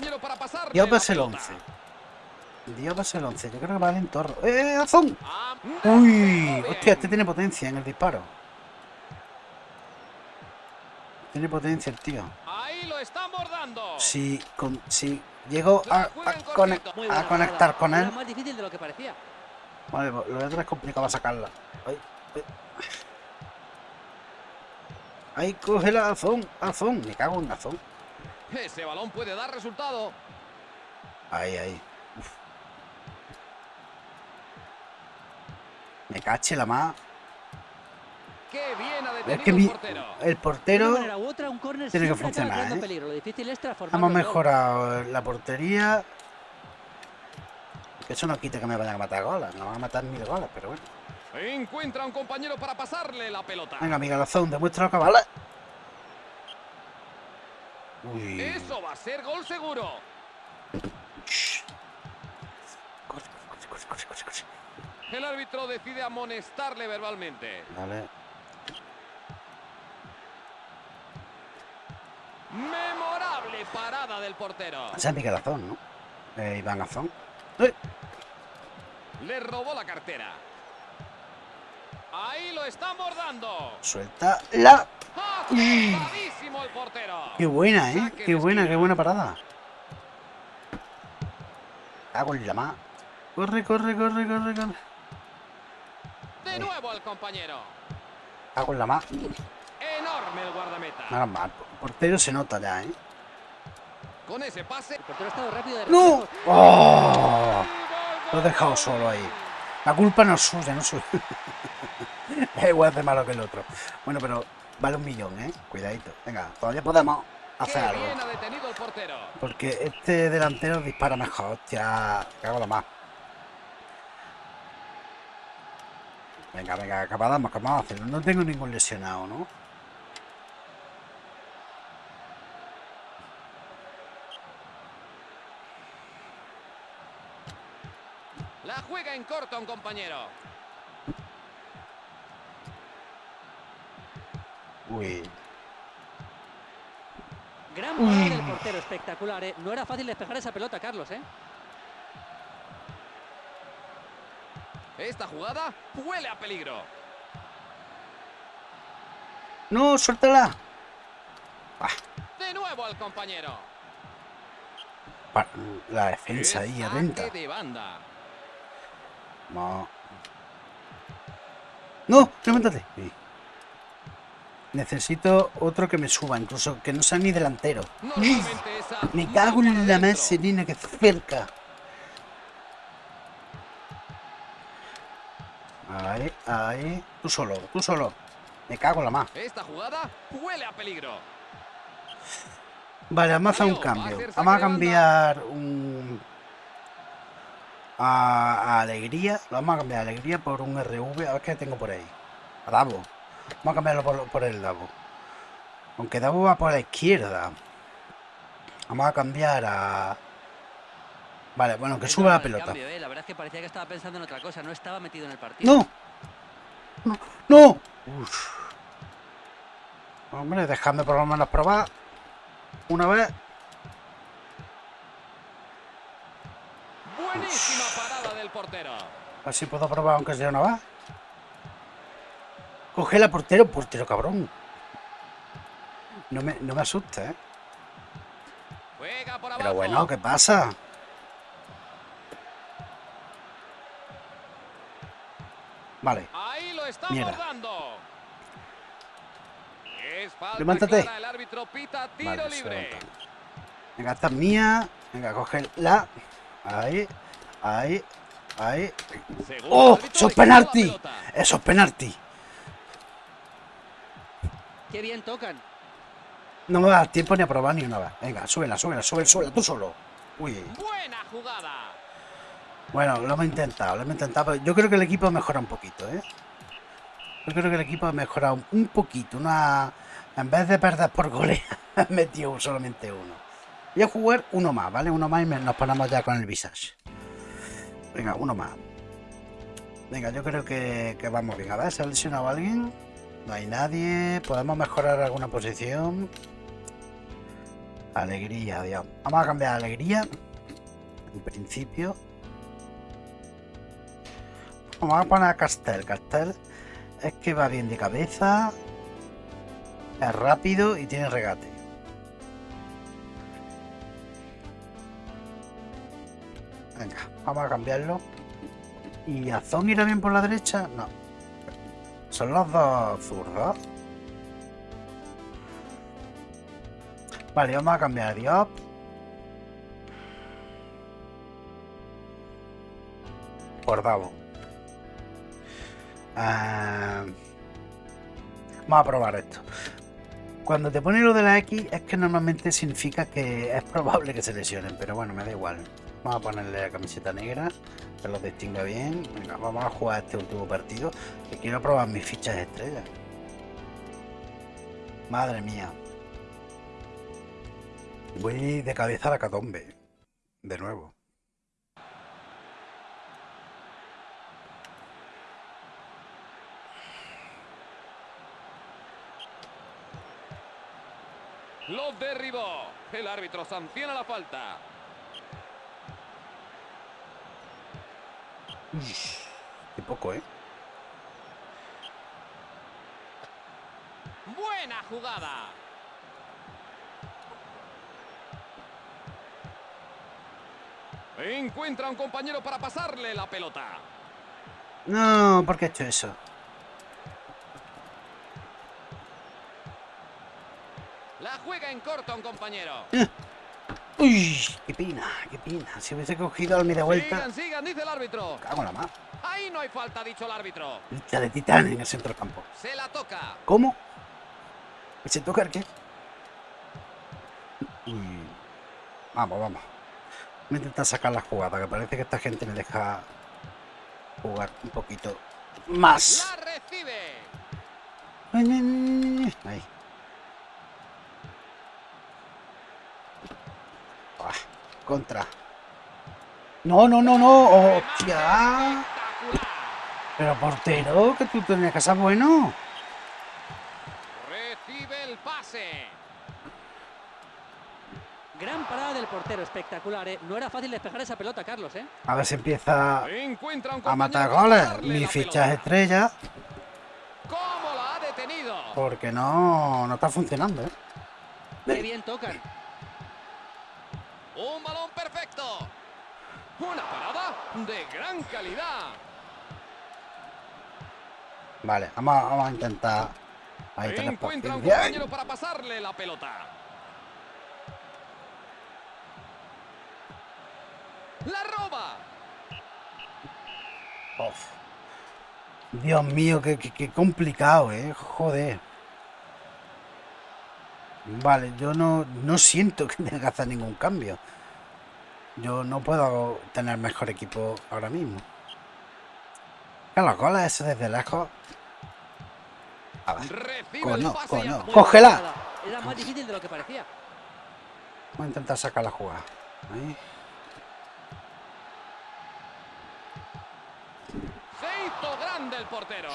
Diop es el pelota. 11. Diop es el 11. Yo creo que vale en torno. ¡Eh, Azón! Ah, Uy, hostia, este tiene potencia en el disparo. Tiene potencia el tío. Ahí lo. Si, con, si llego a, a a conectar con él. más difícil de lo que parecía. Vale, pues lo otro es complicado sacarla. Ay, Ahí coge la Azón, Azón. Me cago en Azón. Ese balón puede dar resultado. Ahí, ahí. Uf. Me cache la más. Qué bien ha Es que el mi- portero. el portero otra, un tiene que funcionar, ¿eh? peligro. Lo difícil es transformarlo hemos mejorado la portería. Que eso no quita que me vayan a matar goles. Me van a matar mil goles, pero bueno. Encuentra un compañero para pasarle la pelota. Venga, Miguel Azón, demuestra lo que vale. Uy. Eso va a ser gol seguro. Corre, corre, corre. El árbitro decide amonestarle verbalmente. Memorable parada del portero. Ese es Miguel Azón, ¿no? Eh, Iván Azón. Le robó la cartera. Ahí lo están bordando. Suelta la. ¡Acertadísimo el! Qué buena, ¿eh? Qué buena, qué buena parada. Hago la más. Corre, corre, corre, corre, corre. De nuevo al compañero. Hago la más. Enorme el guardameta. Nada más. El portero se nota ya, ¿eh? Con ese pase. El portero ha estado rápido de ¡No! ¡Oh! Lo he dejado solo ahí. La culpa no es suya, no es suya. es igual de malo que el otro. Bueno, pero vale un millón, ¿eh? Cuidadito. Venga, todavía podemos Qué hacer algo. Porque este delantero dispara mejor. Hostia, cago la más. Venga, venga, acabamos, acabamos de hacerlo. No tengo ningún lesionado, ¿no? La juega en corto un compañero. Uy. Gran parada del portero, espectacular, ¿eh? No era fácil despejar esa pelota, Carlos, ¿eh? Esta jugada huele a peligro. No, suéltala. De nuevo al compañero. Pa- La defensa ahí, atenta. de banda. No. No, levántate. Sí. Necesito otro que me suba, incluso que no sea ni delantero. Me cago en la adentro. meserina que cerca. Ahí, ahí. Tú solo, tú solo. Me cago en la más. Esta jugada huele a peligro. Vale, vamos a hacer un cambio. Vamos a cambiar un... A, a Alegría. Lo vamos a cambiar a Alegría por un RV. A ver qué tengo por ahí. A Davo. Vamos a cambiarlo por, por el Davo. Aunque Davo va por la izquierda. Vamos a cambiar a... Vale, bueno, que suba la pelota. cambio, ¿eh? La verdad es que parecía que estaba pensando en otra cosa, no estaba metido en el partido. ¡No! ¡No! ¡No! Uf. Hombre, dejadme por lo menos probar. Una vez. Buenísima parada del portero. Así puedo probar aunque sea una vez. Coge la portero, portero cabrón. No me, no me asusta, ¿eh? Pero bueno, ¿qué pasa? Vale, Ahí lo está Mierda. Es Levántate. clara, El árbitro pita tiro vale, libre. Venga, esta es mía. Venga, cogerla. Ahí, ahí, ahí. ¡Oh! ¡Eso es penalti! Eso es penalti. Qué bien tocan. No me va a dar tiempo ni a probar ni una vez. Venga, súbela, súbela, súbela, súbela, tú solo. Uy. Buena jugada. Bueno, lo hemos intentado, lo hemos intentado. pero Yo creo que el equipo ha mejorado un poquito, ¿eh? Yo creo que el equipo ha mejorado un poquito. Una... En vez de perder por goles, ha metido solamente uno. Voy a jugar uno más, ¿vale? Uno más y nos ponemos ya con el visage. Venga, uno más. Venga, yo creo que, que vamos bien. A ver, ¿se ha lesionado alguien? No hay nadie. ¿Podemos mejorar alguna posición? Alegría, Dios. Vamos a cambiar a alegría. En principio. Vamos a poner a Castel. Castel es que va bien de cabeza. Es rápido y tiene regate. Venga, vamos a cambiarlo. ¿Y Azón irá bien por la derecha? No. Son los dos zurdos. Vale, vamos a cambiar a Diop. Por Davo. Ah, vamos a probar esto. Cuando te pone lo de la X es que normalmente significa que es probable que se lesionen, pero bueno, me da igual. Vamos a ponerle la camiseta negra, que los distinga bien. Venga, vamos a jugar este último partido, que quiero probar mis fichas de estrella. Madre mía. Voy de cabeza a la catombe. De nuevo. Lo derribó. El árbitro sanciona la falta. Qué poco, ¿eh? Buena jugada. Encuentra a un compañero para pasarle la pelota. No, ¿por qué he hecho eso? La juega en corto a un compañero. Uy, qué pena, qué pena. Si hubiese cogido al media vuelta. Sigan, sigan, dice el árbitro. Cago en la mar. Ahí no hay falta, dicho el árbitro. Lucha de titán en el centro del campo. Se la toca. ¿Cómo? ¿Se toca el qué? Vamos, vamos. Voy a intentar sacar la jugada, que parece que esta gente me deja jugar un poquito más. La recibe. Ahí. Ah, contra. No, no, no, no. Hostia. Pero portero, que tú tenías que ser bueno. Recibe el pase. Gran parada del portero, espectacular, ¿eh? No era fácil despejar esa pelota, Carlos, ¿eh? A ver si empieza Encuentra un a matar goles. Mi ficha es estrella. ¿Cómo la ha detenido? Porque no, no está funcionando, ¿eh? Qué bien tocan. Un balón perfecto. Una parada de gran calidad. Vale, vamos, a- vamos a intentar. Ahí Encuentra un compañero para pasarle la pelota. La roba. Uf. Dios mío, qué, qué- qué complicado, ¿eh? Joder. Vale, yo no, no siento que tenga que hacer ningún cambio. Yo no puedo tener mejor equipo ahora mismo. Que los goles esos desde lejos. A ver, ataca. Muy ¡Cógela! Era más difícil de lo que parecía. voy a intentar sacar la jugada. Ahí. Se hizo grande el portero.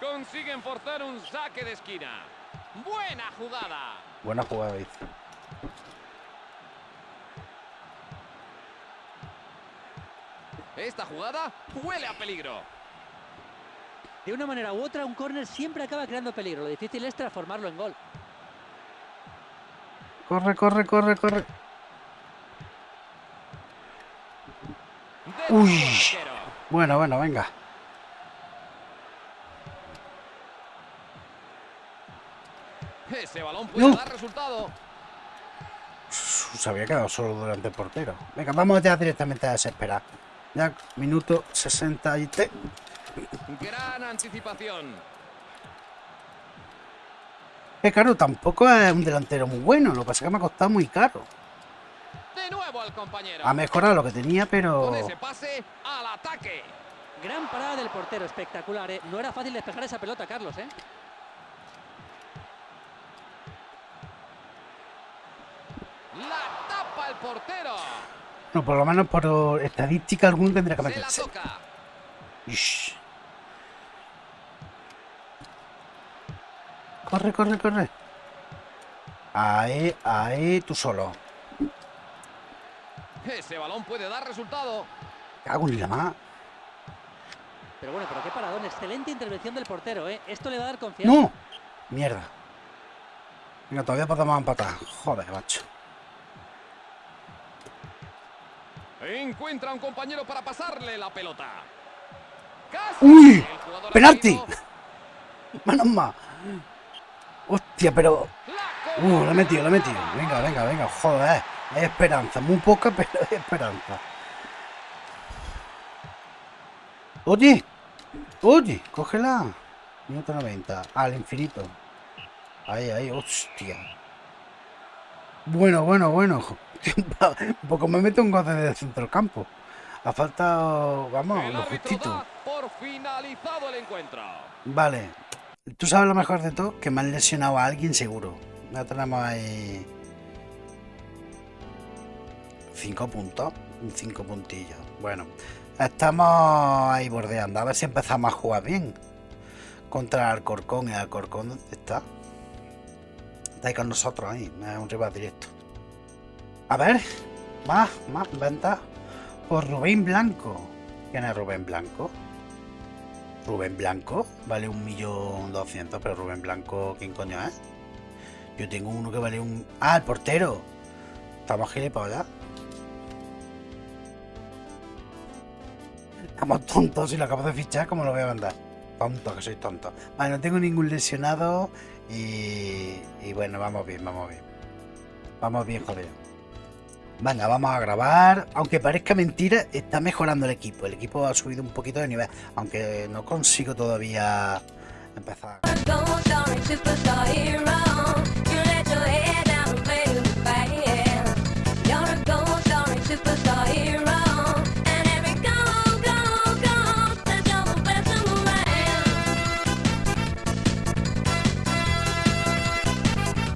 Consiguen forzar un saque de esquina. Buena jugada. Buena jugada, dice. Esta jugada huele a peligro. De una manera u otra, un córner siempre acaba creando peligro. Lo difícil es transformarlo en gol. Corre, corre, corre, corre. Uy. Bueno, bueno, venga. Ese balón puede No. dar resultado. Se había quedado solo durante el portero. Venga, vamos ya directamente a desesperar. Ya, minuto 63. Gran anticipación. Que claro, tampoco es un delantero muy bueno. Lo que pasa es que me ha costado muy caro. De nuevo al compañero. Ha mejorado lo que tenía, pero. Con ese pase al ataque. Gran parada del portero, espectacular, ¿eh? No era fácil despejar esa pelota, Carlos, ¿eh? Portero. No, por lo menos por estadística alguno tendría que Se la meterse. toca. Ish. Corre, corre, corre. Ahí, ahí, tú solo. Ese balón puede dar resultado. Cago en la más. Pero bueno, pero qué paradón. Excelente intervención del portero, ¿eh? Esto le va a dar confianza. ¡No! Mierda. Venga, todavía podemos empatar. Joder, macho. Encuentra a un compañero para pasarle la pelota. Casi. ¡Uy! ¡Penalti! mal. Hostia, pero... Uh, la he metido, la he metido. Venga, venga, venga. Joder. Hay esperanza. Muy poca, pero hay esperanza. Oye. Oye, cógela. Minuto 90. Al infinito. Ahí, ahí. Hostia. Bueno, bueno, bueno. Un poco me meto un gol desde el centro del campo. Ha faltado, vamos, lo justito. por finalizado el encuentro. Vale. Tú sabes lo mejor de todo, que me han lesionado a alguien seguro. Ya tenemos ahí... Cinco puntos. Cinco puntillos. Bueno. Estamos ahí bordeando. A ver si empezamos a jugar bien. Contra el Alcorcón. ¿Y el Alcorcón dónde está? Está ahí con nosotros ahí. Es un rival directo. A ver. Más, más venta. Por Rubén Blanco. ¿Quién es Rubén Blanco? Rubén Blanco vale un millón doscientos, pero Rubén Blanco, ¿quién coño es? Yo tengo uno que vale un. ¡Ah, el portero! Estamos gilipollas. Estamos tontos y lo acabo de fichar, ¿cómo lo voy a mandar? Tonto, que soy tonto. Vale, no tengo ningún lesionado y. Y bueno, vamos bien, vamos bien. Vamos bien, joder. Venga, vamos a grabar. Aunque parezca mentira, está mejorando el equipo. El equipo ha subido un poquito de nivel. Aunque no consigo todavía empezar.